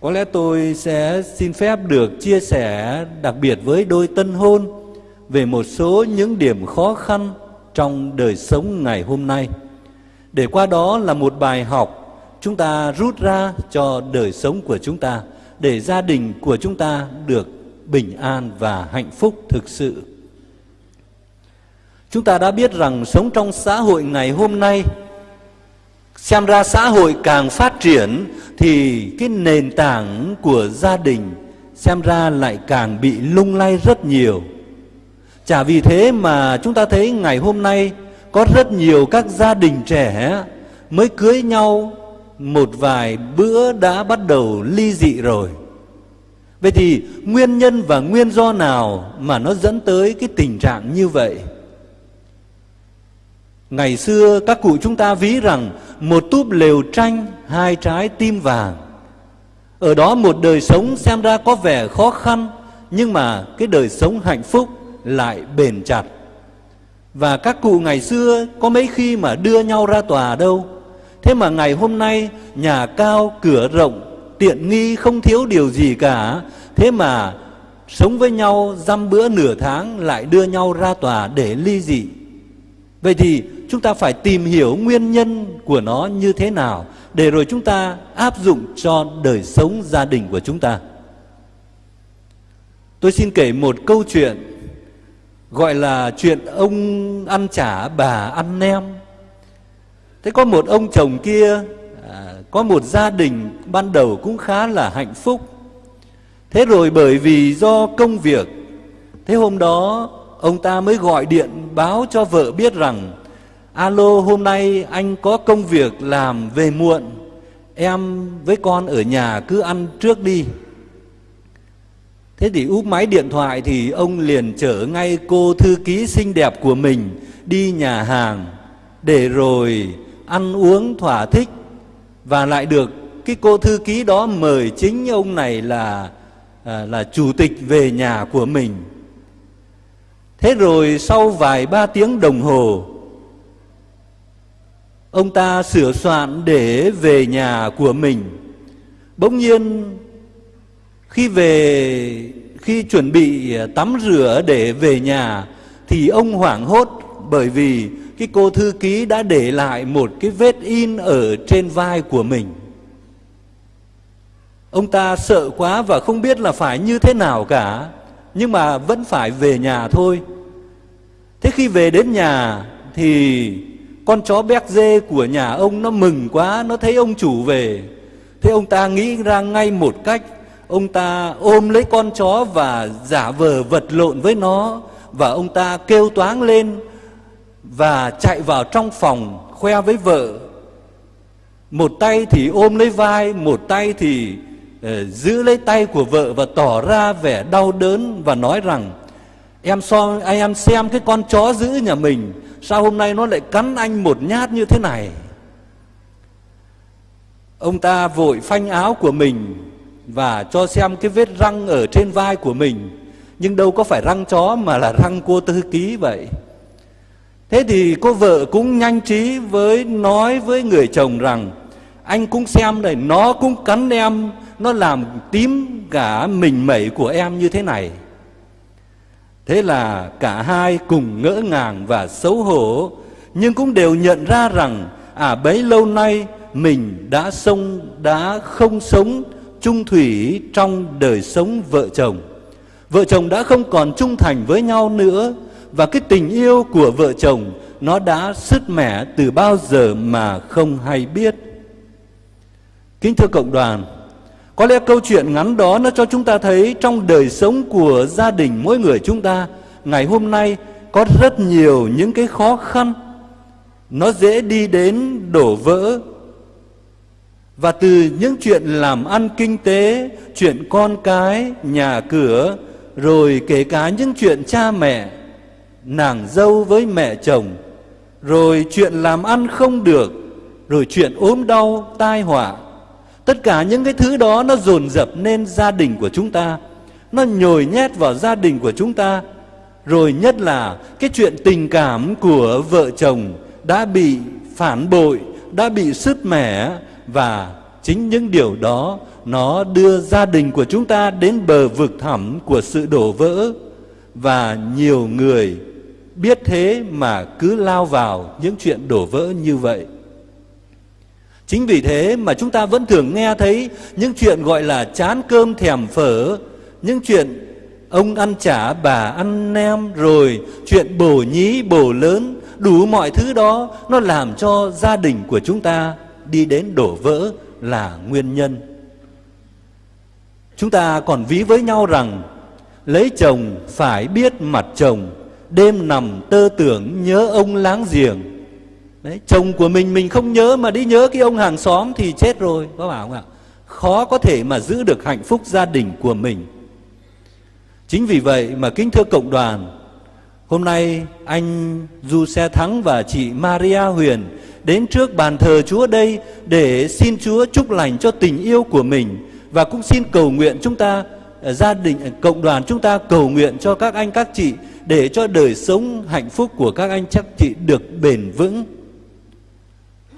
Speaker 1: có lẽ tôi sẽ xin phép được chia sẻ đặc biệt với đôi tân hôn về một số những điểm khó khăn trong đời sống ngày hôm nay. Để qua đó là một bài học chúng ta rút ra cho đời sống của chúng ta, để gia đình của chúng ta được bình an và hạnh phúc thực sự. Chúng ta đã biết rằng sống trong xã hội ngày hôm nay, xem ra xã hội càng phát triển thì cái nền tảng của gia đình xem ra lại càng bị lung lay rất nhiều. Chả vì thế mà chúng ta thấy ngày hôm nay có rất nhiều các gia đình trẻ mới cưới nhau, một vài bữa đã bắt đầu ly dị rồi. Vậy thì nguyên nhân và nguyên do nào mà nó dẫn tới cái tình trạng như vậy? Ngày xưa các cụ chúng ta ví rằng một túp lều tranh, hai trái tim vàng. Ở đó một đời sống xem ra có vẻ khó khăn, nhưng mà cái đời sống hạnh phúc lại bền chặt. Và các cụ ngày xưa có mấy khi mà đưa nhau ra tòa đâu. Thế mà ngày hôm nay nhà cao cửa rộng, tiện nghi, không thiếu điều gì cả. Thế mà sống với nhau dăm bữa nửa tháng lại đưa nhau ra tòa để ly dị. Vậy thì chúng ta phải tìm hiểu nguyên nhân của nó như thế nào để rồi chúng ta áp dụng cho đời sống gia đình của chúng ta. Tôi xin kể một câu chuyện gọi là chuyện ông ăn chả bà ăn nem. Thế có một ông chồng kia có một gia đình ban đầu cũng khá là hạnh phúc. Thế rồi bởi vì do công việc, thế hôm đó ông ta mới gọi điện báo cho vợ biết rằng Alo hôm nay anh có công việc làm về muộn Em với con ở nhà cứ ăn trước đi Thế thì úp máy điện thoại thì ông liền chở ngay cô thư ký xinh đẹp của mình đi nhà hàng để rồi ăn uống thỏa thích và lại được cái cô thư ký đó mời chính ông này là à, là chủ tịch về nhà của mình. Thế rồi sau vài ba tiếng đồng hồ ông ta sửa soạn để về nhà của mình. Bỗng nhiên khi về khi chuẩn bị tắm rửa để về nhà thì ông hoảng hốt bởi vì cái cô thư ký đã để lại một cái vết in ở trên vai của mình. Ông ta sợ quá và không biết là phải như thế nào cả, nhưng mà vẫn phải về nhà thôi. Thế khi về đến nhà thì con chó béc dê của nhà ông nó mừng quá, nó thấy ông chủ về. Thế ông ta nghĩ ra ngay một cách, ông ta ôm lấy con chó và giả vờ vật lộn với nó và ông ta kêu toáng lên và chạy vào trong phòng khoe với vợ. Một tay thì ôm lấy vai, một tay thì uh, giữ lấy tay của vợ và tỏ ra vẻ đau đớn và nói rằng em so anh em xem cái con chó giữ nhà mình Sao hôm nay nó lại cắn anh một nhát như thế này? Ông ta vội phanh áo của mình Và cho xem cái vết răng ở trên vai của mình. Nhưng đâu có phải răng chó mà là răng cua tư ký vậy. Thế thì cô vợ cũng nhanh trí với, nói với người chồng rằng, Anh cũng xem này, nó cũng cắn em, Nó làm tím cả mình mẩy của em như thế này. Thế là cả hai cùng ngỡ ngàng và xấu hổ, Nhưng cũng đều nhận ra rằng À bấy lâu nay mình đã sống, đã không sống chung thủy trong đời sống vợ chồng. Vợ chồng đã không còn trung thành với nhau nữa và cái tình yêu của vợ chồng Nó đã sứt mẻ từ bao giờ mà không hay biết. Kính thưa cộng đoàn có lẽ câu chuyện ngắn đó nó cho chúng ta thấy trong đời sống của gia đình mỗi người chúng ta ngày hôm nay có rất nhiều những cái khó khăn. Nó dễ đi đến đổ vỡ. Và từ những chuyện làm ăn kinh tế, chuyện con cái, nhà cửa, rồi kể cả những chuyện cha mẹ, nàng dâu với mẹ chồng, rồi chuyện làm ăn không được, rồi chuyện ốm đau, tai họa, Tất cả những cái thứ đó nó dồn dập nên gia đình của chúng ta. Nó nhồi nhét vào gia đình của chúng ta. Rồi nhất là cái chuyện tình cảm của vợ chồng đã bị phản bội Đã bị sứt mẻ. Và chính những điều đó nó đưa gia đình của chúng ta đến bờ vực thẳm của sự đổ vỡ. Và nhiều người biết thế mà cứ lao vào những chuyện đổ vỡ như vậy. Chính vì thế mà chúng ta vẫn thường nghe thấy những chuyện gọi là chán cơm thèm phở, những chuyện ông ăn chả bà ăn nem rồi chuyện bổ nhí bổ lớn đủ mọi thứ đó nó làm cho gia đình của chúng ta đi đến đổ vỡ là nguyên nhân. Chúng ta còn ví với nhau rằng lấy chồng phải biết mặt chồng đêm nằm tơ tưởng nhớ ông láng giềng. Đấy, chồng của mình mình không nhớ mà đi nhớ cái ông hàng xóm thì chết rồi, có bảo không ạ? Khó có thể mà giữ được hạnh phúc gia đình của mình. Chính vì vậy mà kính thưa cộng đoàn, hôm nay anh du xe thắng và chị maria huyền đến trước bàn thờ chúa đây để xin chúa chúc lành cho tình yêu của mình và cũng xin cầu nguyện chúng ta à, gia đình à, cộng đoàn chúng ta cầu nguyện cho các anh, các chị để cho đời sống hạnh phúc của các anh chắc chị được bền vững.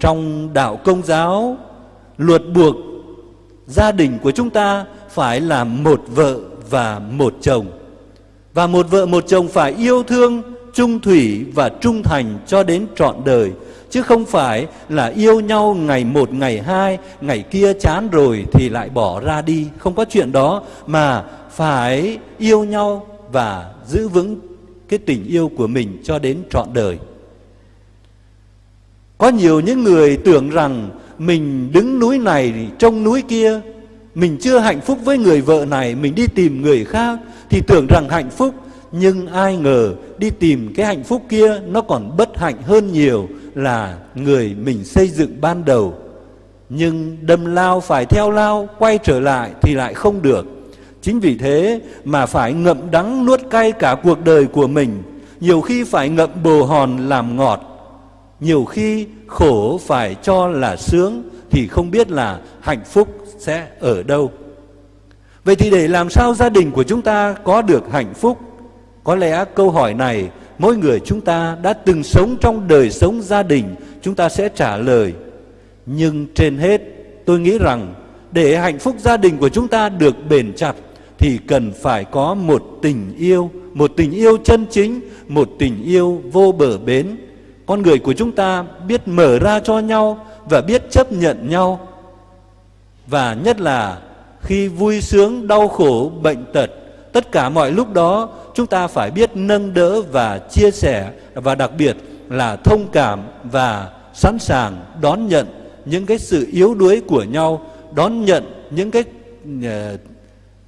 Speaker 1: Trong đạo công giáo, luật buộc gia đình của chúng ta phải là một vợ và một chồng. Và một vợ, một chồng phải yêu thương trung thủy và trung thành cho đến trọn đời, chứ không phải là yêu nhau ngày một, ngày hai, ngày kia chán rồi thì lại bỏ ra đi. Không có chuyện đó mà phải yêu nhau và giữ vững cái tình yêu của mình cho đến trọn đời. Có nhiều những người tưởng rằng mình đứng núi này, trông núi kia, mình chưa hạnh phúc với người vợ này, mình đi tìm người khác thì tưởng rằng hạnh phúc. Nhưng ai ngờ đi tìm cái hạnh phúc kia nó còn bất hạnh hơn nhiều là người mình xây dựng ban đầu. Nhưng đâm lao phải theo lao, quay trở lại thì lại không được chính vì thế mà phải ngậm đắng nuốt cay cả cuộc đời của mình, nhiều khi phải ngậm bồ hòn làm ngọt, nhiều khi khổ phải cho là sướng thì không biết là hạnh phúc sẽ ở đâu. Vậy thì để làm sao gia đình của chúng ta có được hạnh phúc? Có lẽ câu hỏi này mỗi người chúng ta đã từng sống trong đời sống gia đình, chúng ta sẽ trả lời. Nhưng trên hết, tôi nghĩ rằng để hạnh phúc gia đình của chúng ta được bền chặt thì cần phải có một tình yêu một tình yêu chân chính một tình yêu vô bờ bến. Con người của chúng ta biết mở ra cho nhau và biết chấp nhận nhau. Và nhất là khi vui sướng đau khổ bệnh tật tất cả mọi lúc đó chúng ta phải biết nâng đỡ và chia sẻ. Và đặc biệt là thông cảm và sẵn sàng đón nhận những cái sự yếu đuối của nhau đón nhận những cái uh,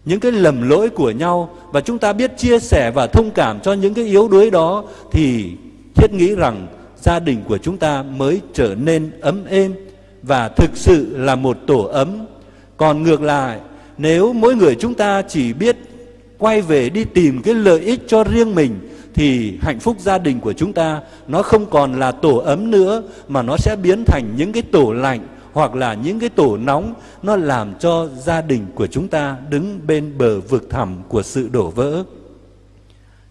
Speaker 1: những cái lầm lỗi của nhau và chúng ta biết chia sẻ và thông cảm cho những cái yếu đuối đó thì thiết nghĩ rằng gia đình của chúng ta mới trở nên ấm êm và thực sự là một tổ ấm. Còn ngược lại, nếu mỗi người chúng ta chỉ biết quay về đi tìm cái lợi ích cho riêng mình thì hạnh phúc gia đình của chúng ta nó không còn là tổ ấm nữa mà nó sẽ biến thành những cái tổ lạnh hoặc là những cái tổ nóng, nó làm cho gia đình của chúng ta đứng bên bờ vực thẳm của sự đổ vỡ.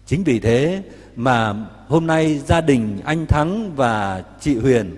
Speaker 1: Chính vì thế mà hôm nay gia đình anh Thắng và chị Huyền,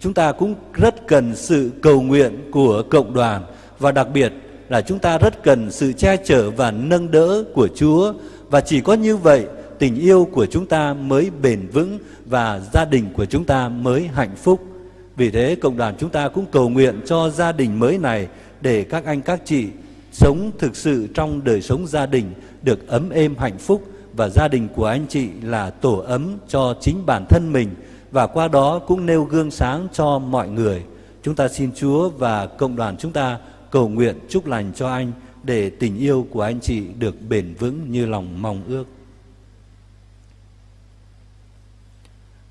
Speaker 1: chúng ta cũng rất cần sự cầu nguyện của cộng đoàn và đặc biệt là chúng ta rất cần sự che chở và nâng đỡ của Chúa và chỉ có như vậy, tình yêu của chúng ta mới bền vững và gia đình của chúng ta mới hạnh phúc. Vì thế, cộng đoàn chúng ta cũng cầu nguyện cho gia đình mới này để các anh, các chị sống thực sự trong đời sống gia đình, được ấm êm hạnh phúc và gia đình của anh chị là tổ ấm cho chính bản thân mình và qua đó cũng nêu gương sáng cho mọi người. Chúng ta xin Chúa và cộng đoàn chúng ta cầu nguyện chúc lành cho anh để tình yêu của anh chị được bền vững như lòng mong ước.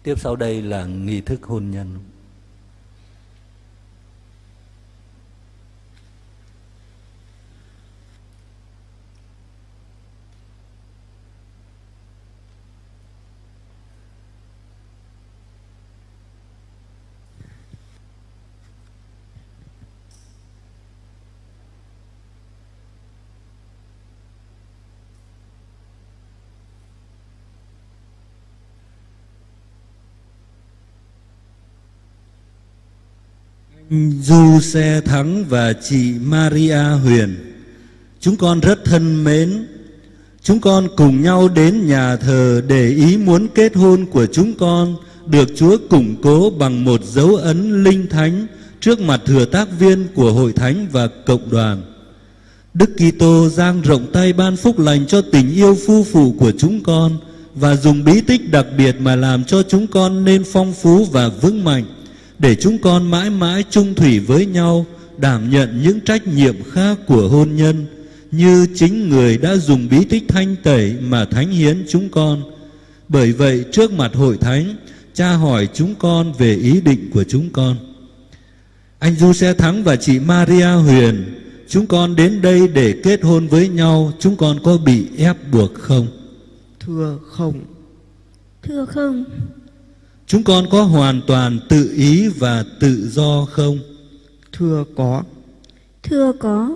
Speaker 1: Tiếp sau đây là nghi thức hôn nhân. Du Xe Thắng và chị Maria Huyền. Chúng con rất thân mến. Chúng con cùng nhau đến nhà thờ để ý muốn kết hôn của chúng con được Chúa củng cố bằng một dấu ấn linh thánh trước mặt thừa tác viên của hội thánh và cộng đoàn. Đức Kitô giang rộng tay ban phúc lành cho tình yêu phu phụ của chúng con và dùng bí tích đặc biệt mà làm cho chúng con nên phong phú và vững mạnh để chúng con mãi mãi chung thủy với nhau đảm nhận những trách nhiệm khác của hôn nhân như chính người đã dùng bí tích thanh tẩy mà thánh hiến chúng con. Bởi vậy trước mặt hội thánh, cha hỏi chúng con về ý định của chúng con. Anh Du Xe Thắng và chị Maria Huyền, chúng con đến đây để kết hôn với nhau, chúng con có bị ép buộc không?
Speaker 6: Thưa không.
Speaker 9: Thưa không.
Speaker 1: Chúng con có hoàn toàn tự ý và tự do không?
Speaker 6: Thưa có.
Speaker 9: Thưa có.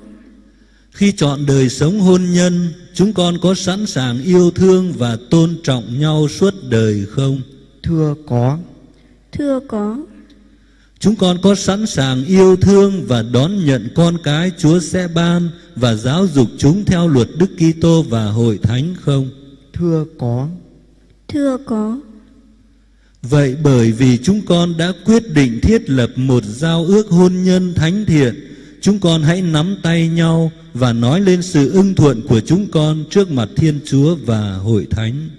Speaker 1: Khi chọn đời sống hôn nhân, chúng con có sẵn sàng yêu thương và tôn trọng nhau suốt đời không?
Speaker 6: Thưa có.
Speaker 9: Thưa có.
Speaker 1: Chúng con có sẵn sàng yêu thương và đón nhận con cái Chúa sẽ ban và giáo dục chúng theo luật Đức Kitô và hội thánh không?
Speaker 6: Thưa có.
Speaker 9: Thưa có.
Speaker 1: Vậy bởi vì chúng con đã quyết định thiết lập một giao ước hôn nhân thánh thiện, chúng con hãy nắm tay nhau và nói lên sự ưng thuận của chúng con trước mặt Thiên Chúa và hội thánh.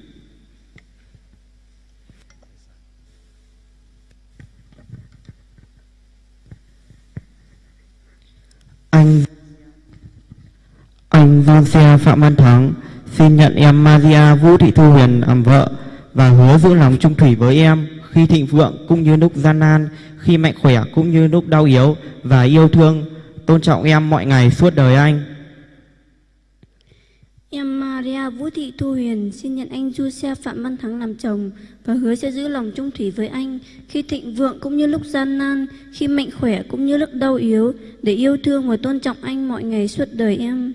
Speaker 6: Anh anh John Phạm Văn Thắng xin nhận em Maria Vũ Thị Thu Huyền làm vợ và hứa giữ lòng trung thủy với em khi thịnh vượng cũng như lúc gian nan, khi mạnh khỏe cũng như lúc đau yếu và yêu thương, tôn trọng em mọi ngày suốt đời anh.
Speaker 9: Em Maria Vũ Thị Thu Huyền xin nhận anh Du Xe Phạm Văn Thắng làm chồng và hứa sẽ giữ lòng trung thủy với anh khi thịnh vượng cũng như lúc gian nan, khi mạnh khỏe cũng như lúc đau yếu để yêu thương và tôn trọng anh mọi ngày suốt đời em.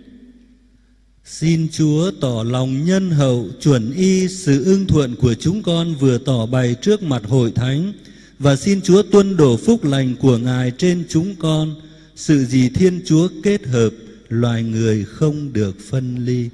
Speaker 1: Xin Chúa tỏ lòng nhân hậu chuẩn y sự ưng thuận của chúng con vừa tỏ bày trước mặt hội thánh và xin Chúa tuân đổ phúc lành của Ngài trên chúng con. Sự gì Thiên Chúa kết hợp, loài người không được phân ly.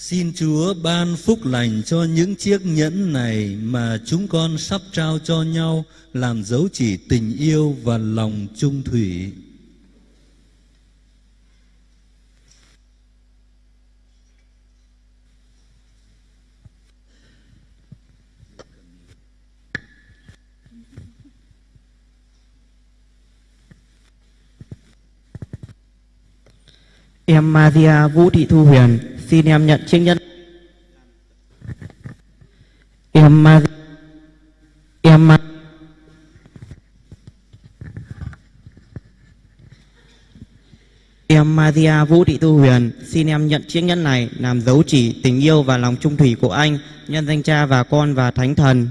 Speaker 1: Xin Chúa ban phúc lành cho những chiếc nhẫn này mà chúng con sắp trao cho nhau, làm dấu chỉ tình yêu và lòng trung thủy.
Speaker 6: Em Maria Vũ Thị Thu Huyền xin em nhận chiếc nhẫn. Em Maria em Ma- Em Maria Vũ Thị Thu Huyền, xin em nhận chiếc nhẫn này làm dấu chỉ tình yêu và lòng trung thủy của anh, nhân danh cha và con và thánh thần.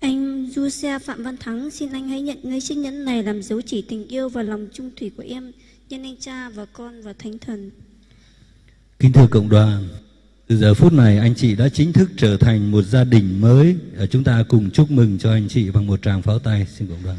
Speaker 9: Anh Du Xe Phạm Văn Thắng xin anh hãy nhận ngay chiếc nhẫn này làm dấu chỉ tình yêu và lòng trung thủy của em nhân anh cha và con và thánh thần.
Speaker 1: Kính thưa cộng đoàn, từ giờ phút này anh chị đã chính thức trở thành một gia đình mới. Chúng ta cùng chúc mừng cho anh chị bằng một tràng pháo tay. Xin cộng đoàn.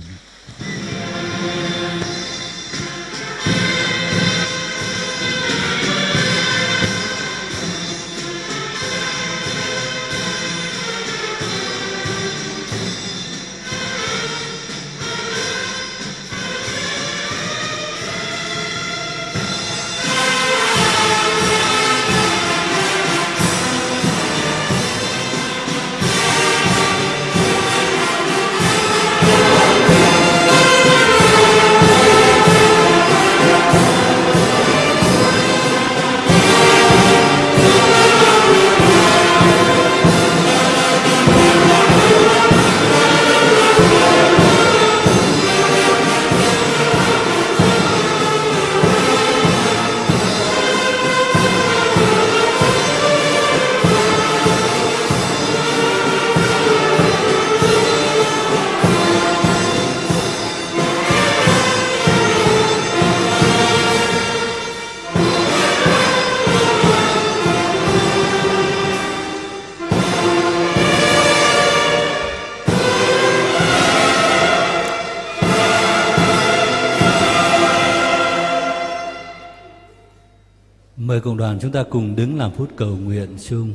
Speaker 1: Đoàn chúng ta cùng đứng làm phút cầu nguyện chung.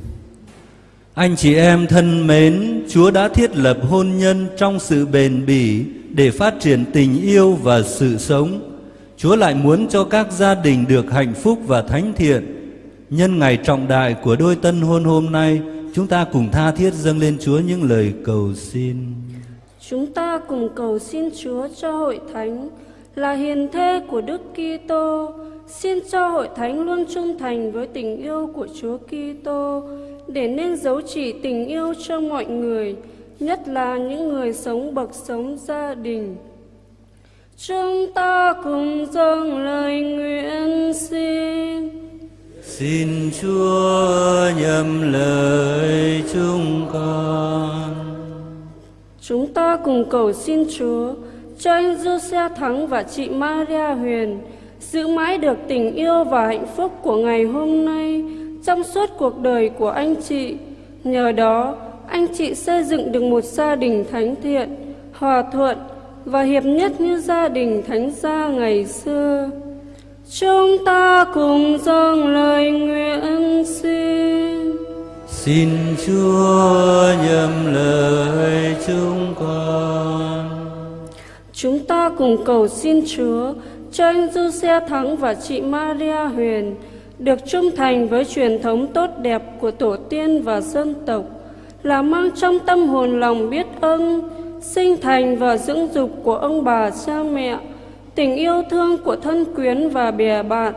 Speaker 1: Anh chị em thân mến, Chúa đã thiết lập hôn nhân trong sự bền bỉ để phát triển tình yêu và sự sống. Chúa lại muốn cho các gia đình được hạnh phúc và thánh thiện. Nhân ngày trọng đại của đôi tân hôn hôm nay, chúng ta cùng tha thiết dâng lên Chúa những lời cầu xin.
Speaker 9: Chúng ta cùng cầu xin Chúa cho hội thánh là hiền thê của Đức Kitô, xin cho hội thánh luôn trung thành với tình yêu của Chúa Kitô để nên dấu chỉ tình yêu cho mọi người, nhất là những người sống bậc sống gia đình. Chúng ta cùng dâng lời nguyện xin.
Speaker 1: Xin Chúa nhầm lời chúng con.
Speaker 9: Chúng ta cùng cầu xin Chúa cho anh Giuse Thắng và chị Maria Huyền giữ mãi được tình yêu và hạnh phúc của ngày hôm nay trong suốt cuộc đời của anh chị. Nhờ đó, anh chị xây dựng được một gia đình thánh thiện, hòa thuận và hiệp nhất như gia đình thánh gia ngày xưa. Chúng ta cùng dâng lời nguyện xin.
Speaker 1: Xin Chúa nhầm lời chúng con.
Speaker 9: Chúng ta cùng cầu xin Chúa cho anh Du Xe Thắng và chị Maria Huyền được trung thành với truyền thống tốt đẹp của tổ tiên và dân tộc, là mang trong tâm hồn lòng biết ơn, sinh thành và dưỡng dục của ông bà cha mẹ, tình yêu thương của thân quyến và bè bạn.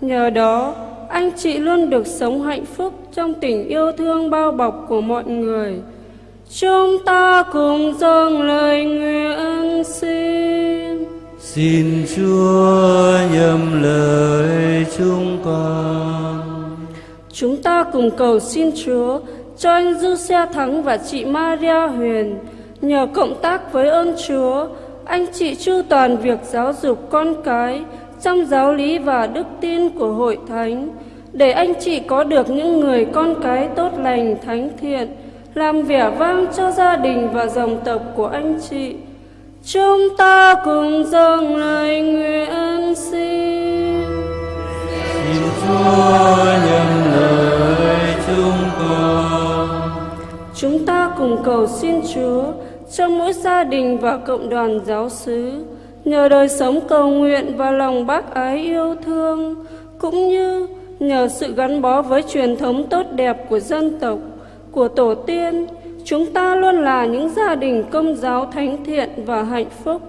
Speaker 9: Nhờ đó, anh chị luôn được sống hạnh phúc trong tình yêu thương bao bọc của mọi người. Chúng ta cùng dâng lời nguyện xin.
Speaker 1: Xin Chúa nhầm lời chúng con.
Speaker 9: Chúng ta cùng cầu xin Chúa cho anh Dư Xe Thắng và chị Maria Huyền nhờ cộng tác với ơn Chúa, anh chị chu toàn việc giáo dục con cái trong giáo lý và đức tin của hội thánh để anh chị có được những người con cái tốt lành thánh thiện làm vẻ vang cho gia đình và dòng tộc của anh chị chúng ta cùng dâng lời nguyện xin
Speaker 1: Xin Chúa nhầm lời chúng con.
Speaker 9: chúng ta cùng cầu xin Chúa cho mỗi gia đình và cộng đoàn giáo xứ nhờ đời sống cầu nguyện và lòng bác ái yêu thương cũng như nhờ sự gắn bó với truyền thống tốt đẹp của dân tộc của tổ tiên chúng ta luôn là những gia đình công giáo thánh thiện và hạnh phúc.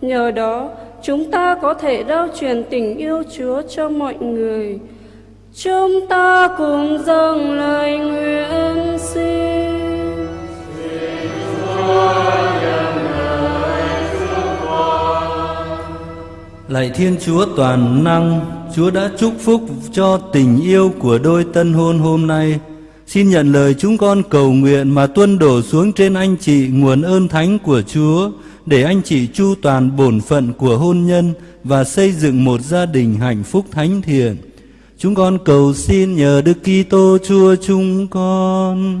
Speaker 9: Nhờ đó chúng ta có thể rao truyền tình yêu chúa cho mọi người. Chúng ta cùng dâng lời nguyện xin.
Speaker 1: Lạy Thiên Chúa toàn năng, Chúa đã chúc phúc cho tình yêu của đôi tân hôn hôm nay. Xin nhận lời chúng con cầu nguyện mà tuân đổ xuống trên anh chị nguồn ơn thánh của Chúa, để anh chị chu toàn bổn phận của hôn nhân và xây dựng một gia đình hạnh phúc thánh thiện. Chúng con cầu xin nhờ Đức Kitô Chúa chúng con.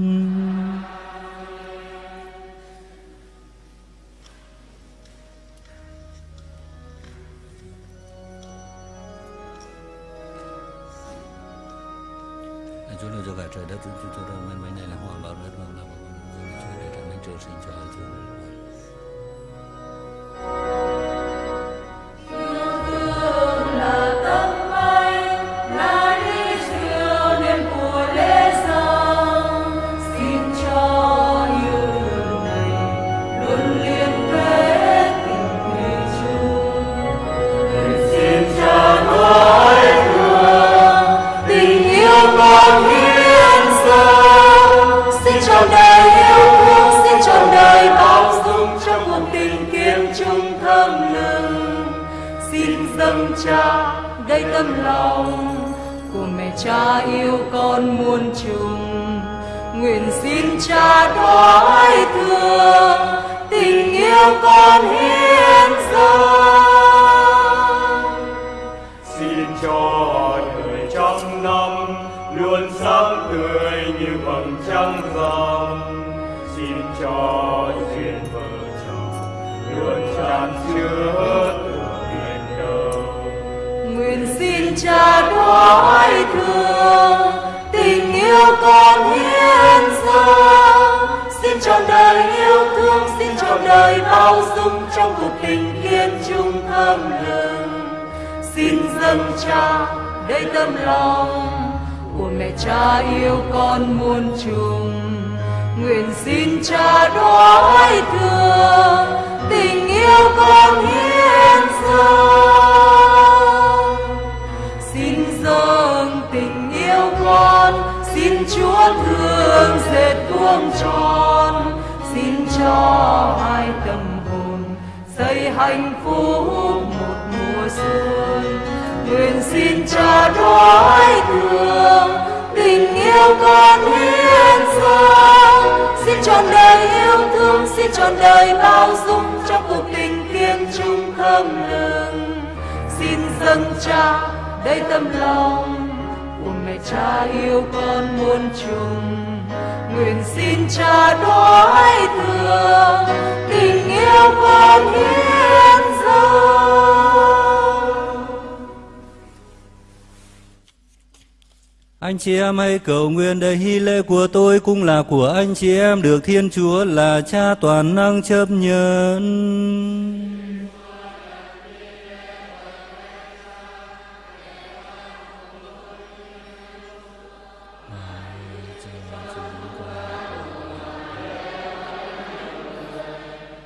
Speaker 1: Chị em hãy cầu nguyện để hy lễ của tôi cũng là của anh chị em được Thiên Chúa là Cha toàn năng chấp nhận.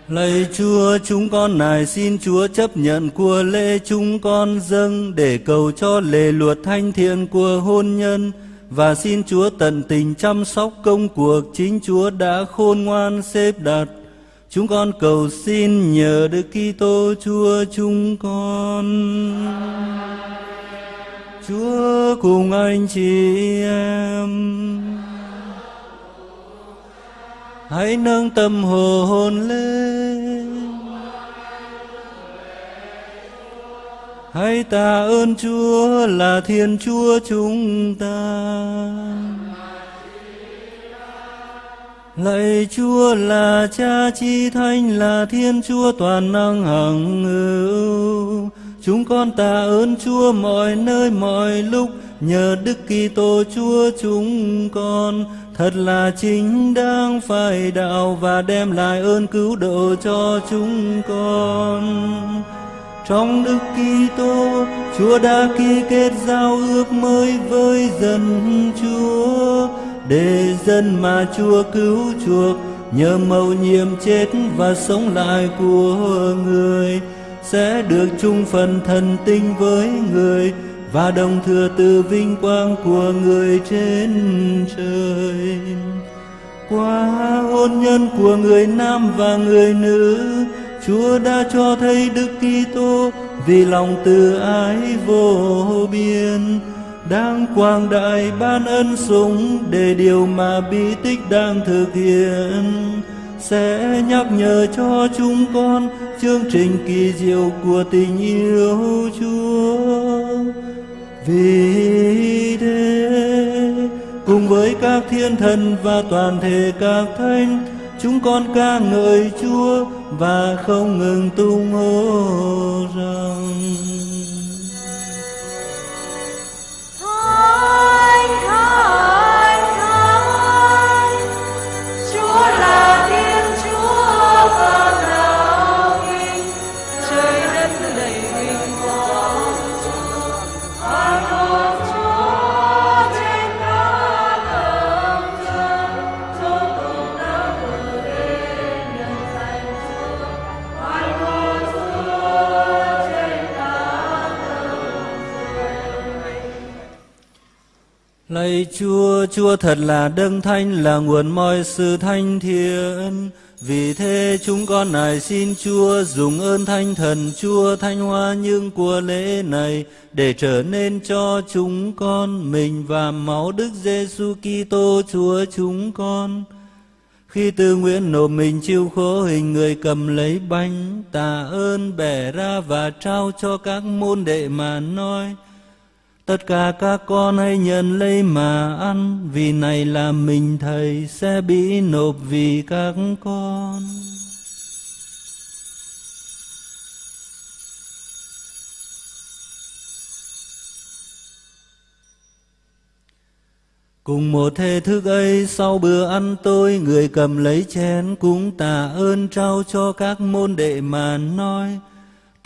Speaker 1: Lạy Chúa, chúng con này xin Chúa chấp nhận của lễ chúng con dâng để cầu cho lề luật thanh thiện của hôn nhân và xin Chúa tận tình chăm sóc công cuộc chính Chúa đã khôn ngoan xếp đặt. Chúng con cầu xin nhờ Đức Kitô Chúa chúng con. Chúa cùng anh chị em. hãy nâng tâm hồn lên hãy tạ ơn chúa là thiên chúa chúng ta. Lạy chúa là cha chi thánh, là thiên chúa toàn năng hằng hữu. Chúng con tạ ơn chúa mọi nơi, mọi lúc. Nhờ đức kitô chúa chúng con, thật là chính đáng phải đạo và đem lại ơn cứu độ cho chúng con trong đức Kitô, Chúa đã ký kết giao ước mới với dân Chúa. Để dân mà Chúa cứu chuộc, nhờ mầu nhiệm chết và sống lại của người, sẽ được chung phần thần tinh với người và đồng thừa từ vinh quang của người trên trời. Qua hôn nhân của người nam và người nữ Chúa đã cho thấy Đức Kitô vì lòng từ ái vô biên đang quang đại ban ân sủng để điều mà bí tích đang thực hiện sẽ nhắc nhở cho chúng con chương trình kỳ diệu của tình yêu Chúa. Vì thế, cùng với các thiên thần và toàn thể các thánh, chúng con ca ngợi Chúa và không ngừng tung hô rằng.
Speaker 4: Thánh, Thánh,
Speaker 1: Lạy Chúa, Chúa thật là đấng thanh là nguồn mọi sự thanh thiện. Vì thế chúng con này xin Chúa dùng ơn thanh thần Chúa thanh hoa những của lễ này để trở nên cho chúng con mình và máu Đức Giêsu Kitô Chúa chúng con. Khi tư nguyện nộp mình chịu khổ hình người cầm lấy bánh, tạ ơn bẻ ra và trao cho các môn đệ mà nói. Tất cả các con hãy nhận lấy mà ăn, vì này là mình Thầy sẽ bị nộp vì các con. Cùng một thể thức ấy sau bữa ăn tôi người cầm lấy chén cũng tạ ơn trao cho các môn đệ mà nói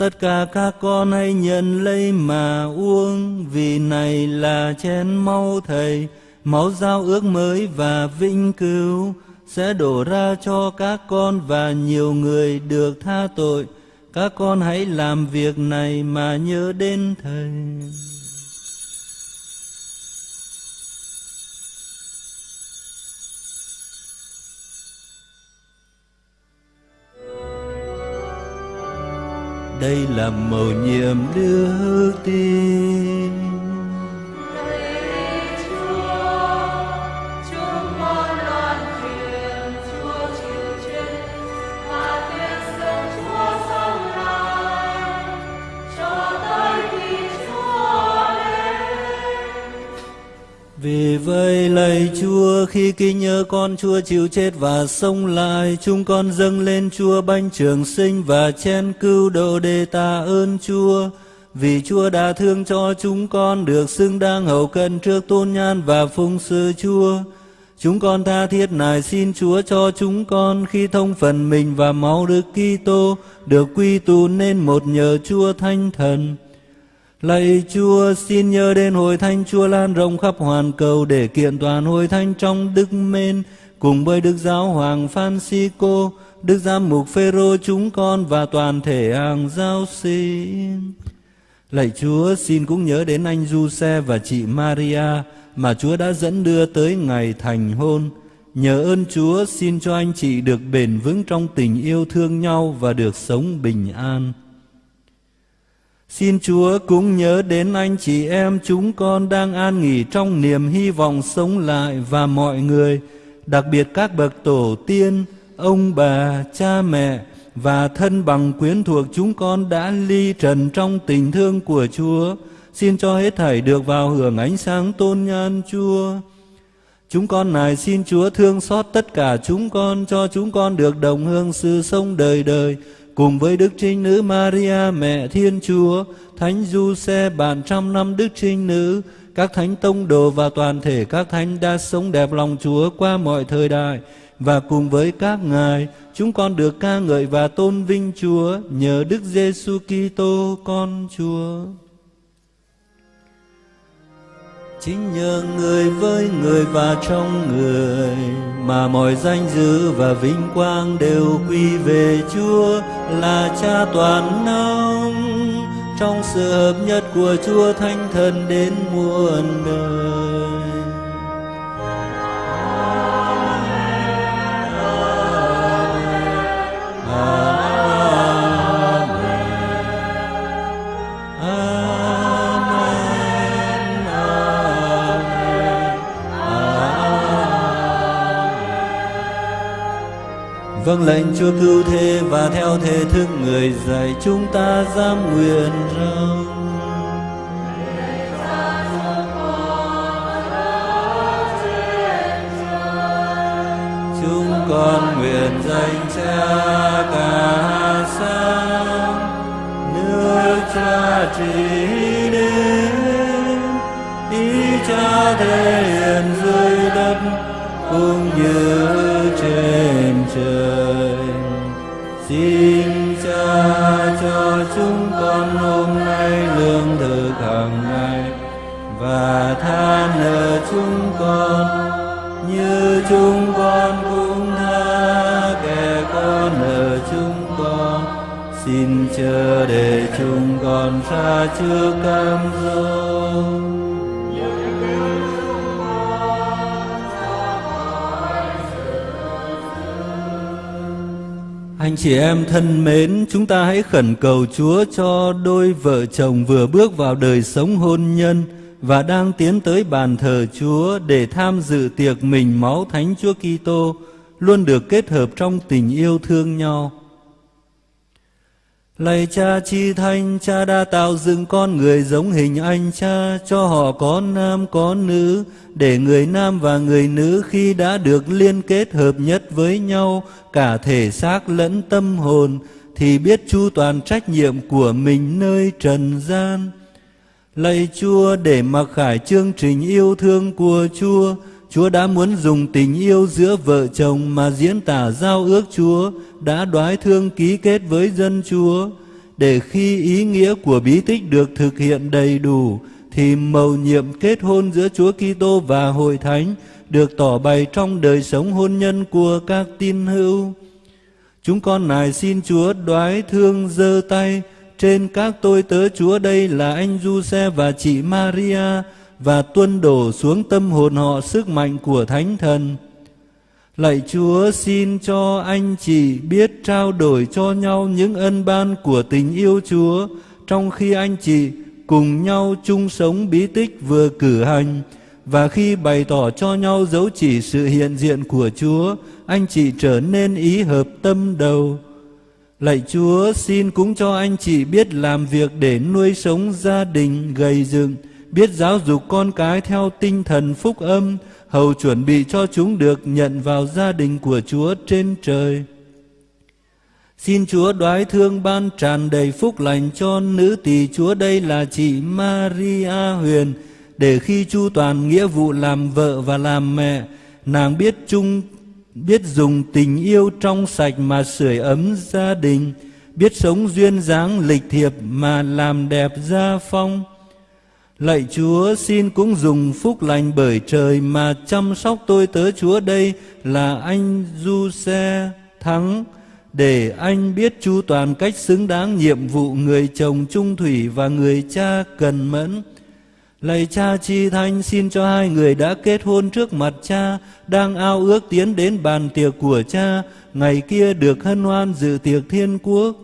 Speaker 1: Tất cả các con hãy nhận lấy mà uống, vì này là chén máu thầy. Máu giao ước mới và vĩnh cứu sẽ đổ ra cho các con và nhiều người được tha tội. Các con hãy làm việc này mà nhớ đến thầy. Đây là mầu nhiệm đức tin. Vì vậy lạy Chúa, khi kinh nhớ con Chúa chịu chết và sống lại, chúng con dâng lên Chúa bánh trường sinh và chén cứu độ để tạ ơn Chúa vì Chúa đã thương cho chúng con, được xứng đáng hậu cận trước tôn nhan và phung sự Chúa. Chúng con tha thiết nài xin Chúa cho chúng con, khi thông phần mình và máu Đức Kitô được quy tụ nên một nhờ Chúa Thánh Thần. Lạy Chúa, xin nhớ đến hội thánh Chúa lan rộng khắp hoàn cầu để kiện toàn hội thánh trong đức mến cùng với Đức Giáo Hoàng Francisco, Đức Giám mục Phêrô chúng con và toàn thể hàng giáo sĩ. Lạy Chúa, xin cũng nhớ đến anh Giuse và chị Maria mà Chúa đã dẫn đưa tới ngày thành hôn. Nhờ ơn Chúa, xin cho anh chị được bền vững trong tình yêu thương nhau và được sống bình an. Xin Chúa cũng nhớ đến anh chị em chúng con đang an nghỉ trong niềm hy vọng sống lại và mọi người, đặc biệt các bậc tổ tiên, ông bà, cha mẹ và thân bằng quyến thuộc chúng con đã ly trần trong tình thương của Chúa. Xin cho hết thảy được vào hưởng ánh sáng tôn nhan Chúa. Chúng con này xin Chúa thương xót tất cả chúng con cho chúng con được đồng hương sự sông đời đời cùng với Đức Trinh Nữ Maria mẹ Thiên Chúa, Thánh Du Xe bạn trăm năm Đức Trinh Nữ, các thánh tông đồ và toàn thể các thánh đã sống đẹp lòng Chúa qua mọi thời đại và cùng với các ngài chúng con được ca ngợi và tôn vinh Chúa nhờ Đức Giêsu Kitô con Chúa. Chính nhờ người với người và trong người mà mọi danh dự và vinh quang đều quy về Chúa là Cha toàn năng trong sự hợp nhất của Chúa Thánh Thần đến muôn đời. Vâng lệnh Chúa cứu thế và theo thể thức người dạy, chúng ta dám nguyện rằng chúng con nguyện danh cha cả sáng, nước cha trị đến, ý cha thể hiện dưới đất cũng như trên trời. Xin cha cho chúng con hôm nay lương thực hàng ngày và tha nợ chúng con. Như chúng con cũng tha kẻ có nợ chúng con. Xin chờ để chúng con xa trước cam dỗ Anh chị em thân mến, chúng ta hãy khẩn cầu Chúa cho đôi vợ chồng vừa bước vào đời sống hôn nhân và đang tiến tới bàn thờ Chúa để tham dự tiệc mình máu Thánh Chúa Kitô luôn được kết hợp trong tình yêu thương nhau. Lạy cha chi thanh, cha đã tạo dựng con người giống hình anh cha, cho họ có nam có nữ, để người nam và người nữ khi đã được liên kết hợp nhất với nhau, cả thể xác lẫn tâm hồn, thì biết chu toàn trách nhiệm của mình nơi trần gian. Lạy Chúa để mặc khải chương trình yêu thương của Chúa, Chúa đã muốn dùng tình yêu giữa vợ chồng mà diễn tả giao ước Chúa, đã đoái thương ký kết với dân Chúa để khi ý nghĩa của bí tích được thực hiện đầy đủ, thì mầu nhiệm kết hôn giữa Chúa Kitô và Hội Thánh được tỏ bày trong đời sống hôn nhân của các tín hữu. Chúng con nài xin Chúa đoái thương giơ tay trên các tôi tớ Chúa đây là anh Giuse và chị Maria và tuân đổ xuống tâm hồn họ sức mạnh của Thánh Thần. Lạy Chúa xin cho anh chị biết trao đổi cho nhau những ân ban của tình yêu Chúa trong khi anh chị cùng nhau chung sống bí tích vừa cử hành và khi bày tỏ cho nhau dấu chỉ sự hiện diện của Chúa, anh chị trở nên ý hợp tâm đầu. Lạy Chúa, xin cũng cho anh chị biết làm việc để nuôi sống gia đình gầy dựng, biết giáo dục con cái theo tinh thần phúc âm, hầu chuẩn bị cho chúng được nhận vào gia đình của Chúa trên trời. Xin Chúa đoái thương ban tràn đầy phúc lành cho nữ tỳ Chúa đây là chị Maria Huyền, để khi chu toàn nghĩa vụ làm vợ và làm mẹ, nàng biết chung biết dùng tình yêu trong sạch mà sưởi ấm gia đình, biết sống duyên dáng lịch thiệp mà làm đẹp gia phong. Lạy Chúa xin cũng dùng phúc lành bởi trời mà chăm sóc tôi tớ Chúa đây là anh Du Xe Thắng để anh biết chu toàn cách xứng đáng nhiệm vụ người chồng trung thủy và người cha cần mẫn. Lạy cha chi thanh xin cho hai người đã kết hôn trước mặt cha, đang ao ước tiến đến bàn tiệc của cha, ngày kia được hân hoan dự tiệc thiên quốc.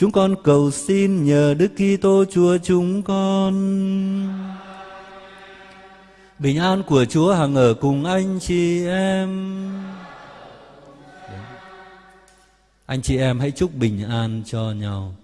Speaker 1: Chúng con cầu xin nhờ Đức Kitô Chúa chúng con. Bình an của Chúa hằng ở cùng anh chị em. Anh chị em hãy chúc bình an cho nhau.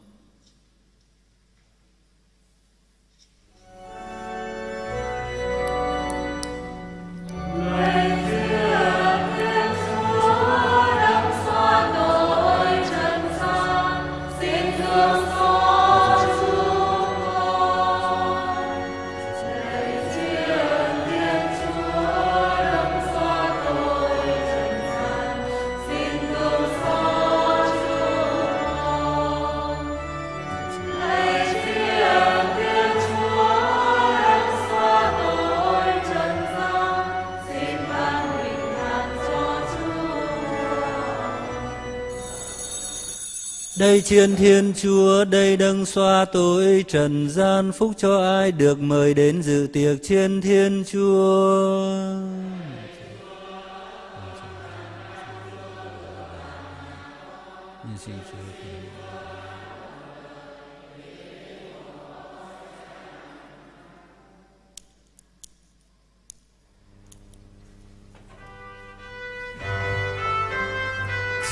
Speaker 1: Đây chiên thiên chúa, đây đấng xoa tội trần gian, phúc cho ai được mời đến dự tiệc chiên thiên chúa.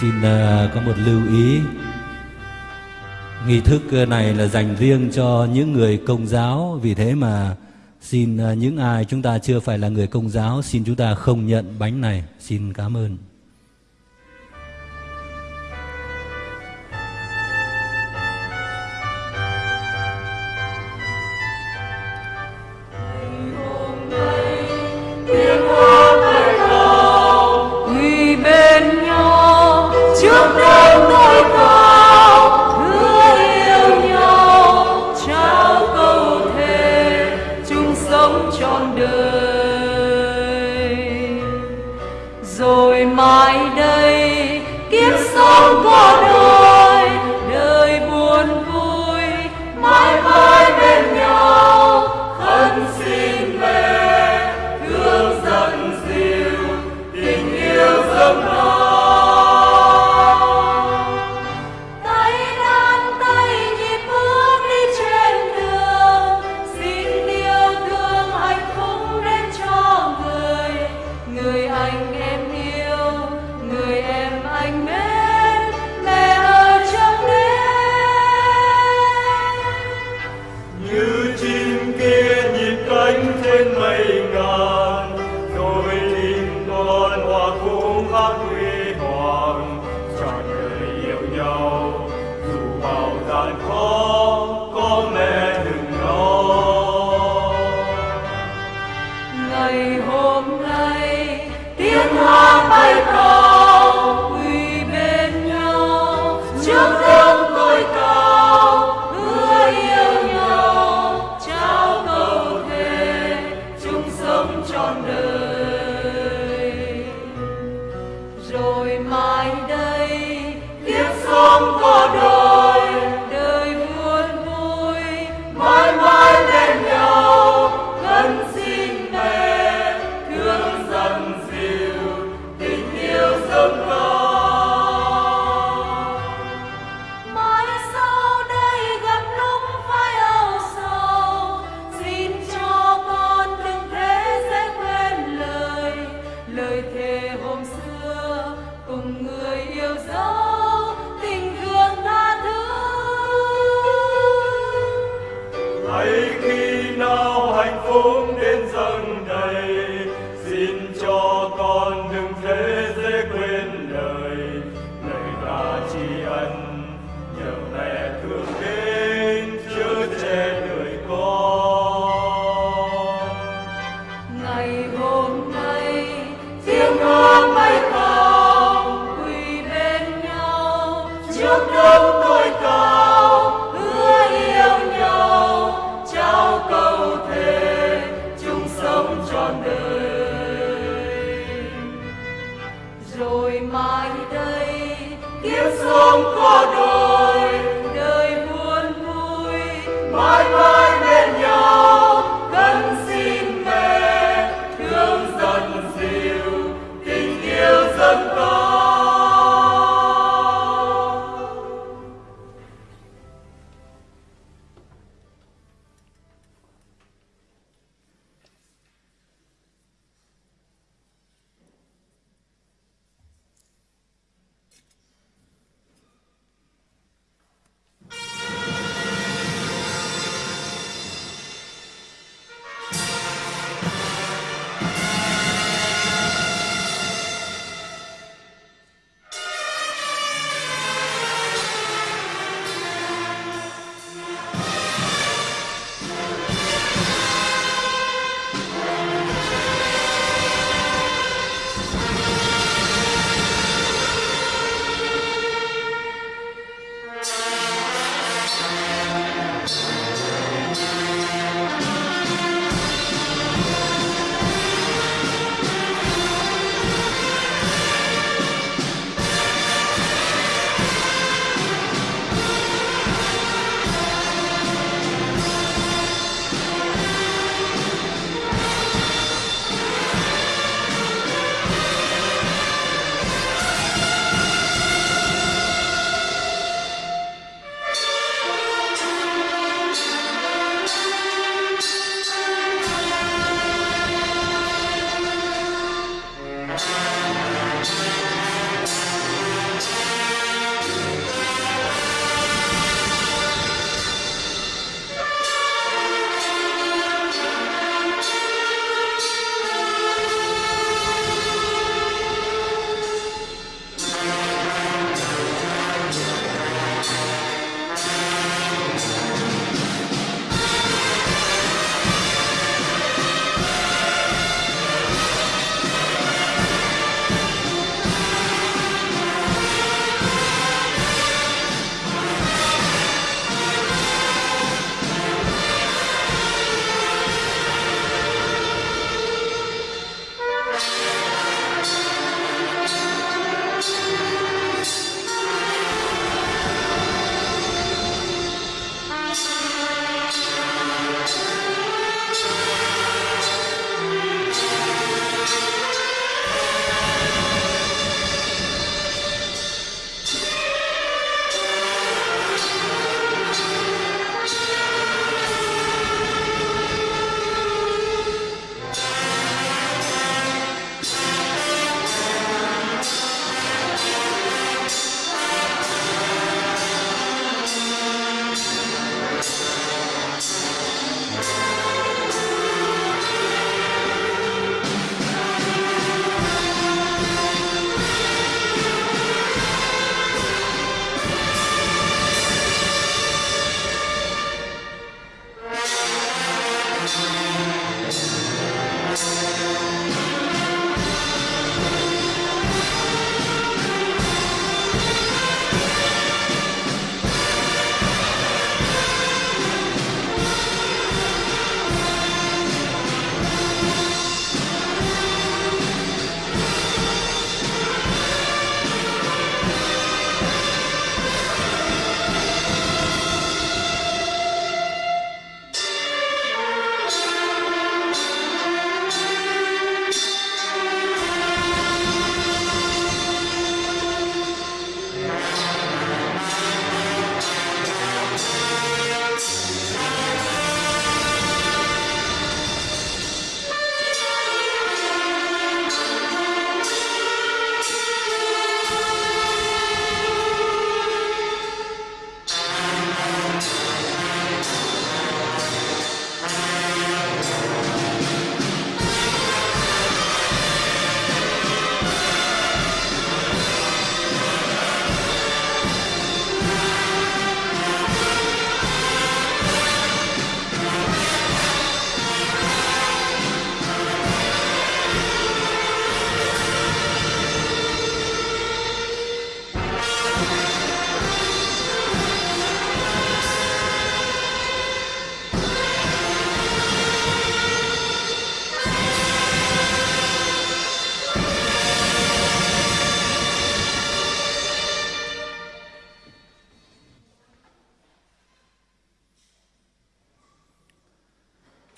Speaker 1: Xin uh, có một lưu ý Nghi thức ờ, này là dành riêng cho những người công giáo. Vì thế mà xin ờ, những ai chúng ta chưa phải là người công giáo, Xin chúng ta không nhận bánh này. Xin cảm ơn.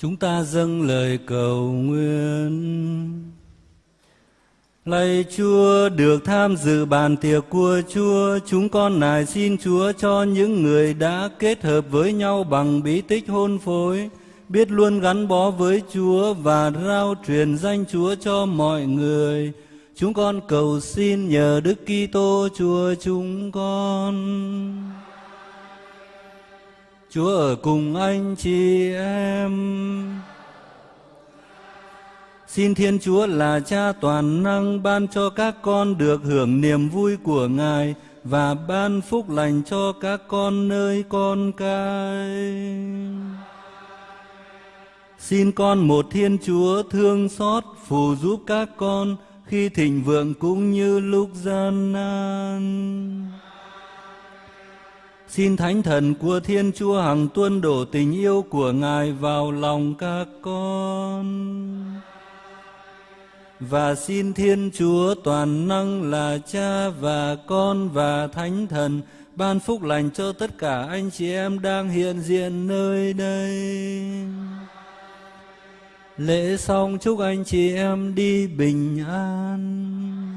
Speaker 1: Chúng ta dâng lời cầu nguyện. Lạy Chúa, được tham dự bàn tiệc của Chúa, chúng con nài xin Chúa cho những người đã kết hợp với nhau bằng bí tích hôn phối, biết luôn gắn bó với Chúa và rao truyền danh Chúa cho mọi người. Chúng con cầu xin nhờ Đức Kitô Chúa chúng con. Chúa ở cùng anh chị em. Xin Thiên Chúa là Cha toàn năng ban cho các con được hưởng niềm vui của Ngài và ban phúc lành cho các con nơi con cái. Xin con một Thiên Chúa thương xót, phù giúp các con khi thịnh vượng cũng như lúc gian nan. Xin Thánh Thần của Thiên Chúa hằng tuôn đổ tình yêu của Ngài vào lòng các con. Và xin Thiên Chúa toàn năng là Cha và Con và Thánh Thần ban phúc lành cho tất cả anh chị em đang hiện diện nơi đây. Lễ xong chúc anh chị em đi bình an.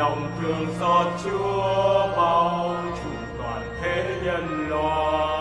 Speaker 5: Lòng thương xót Chúa bao trùm toàn thế nhân loại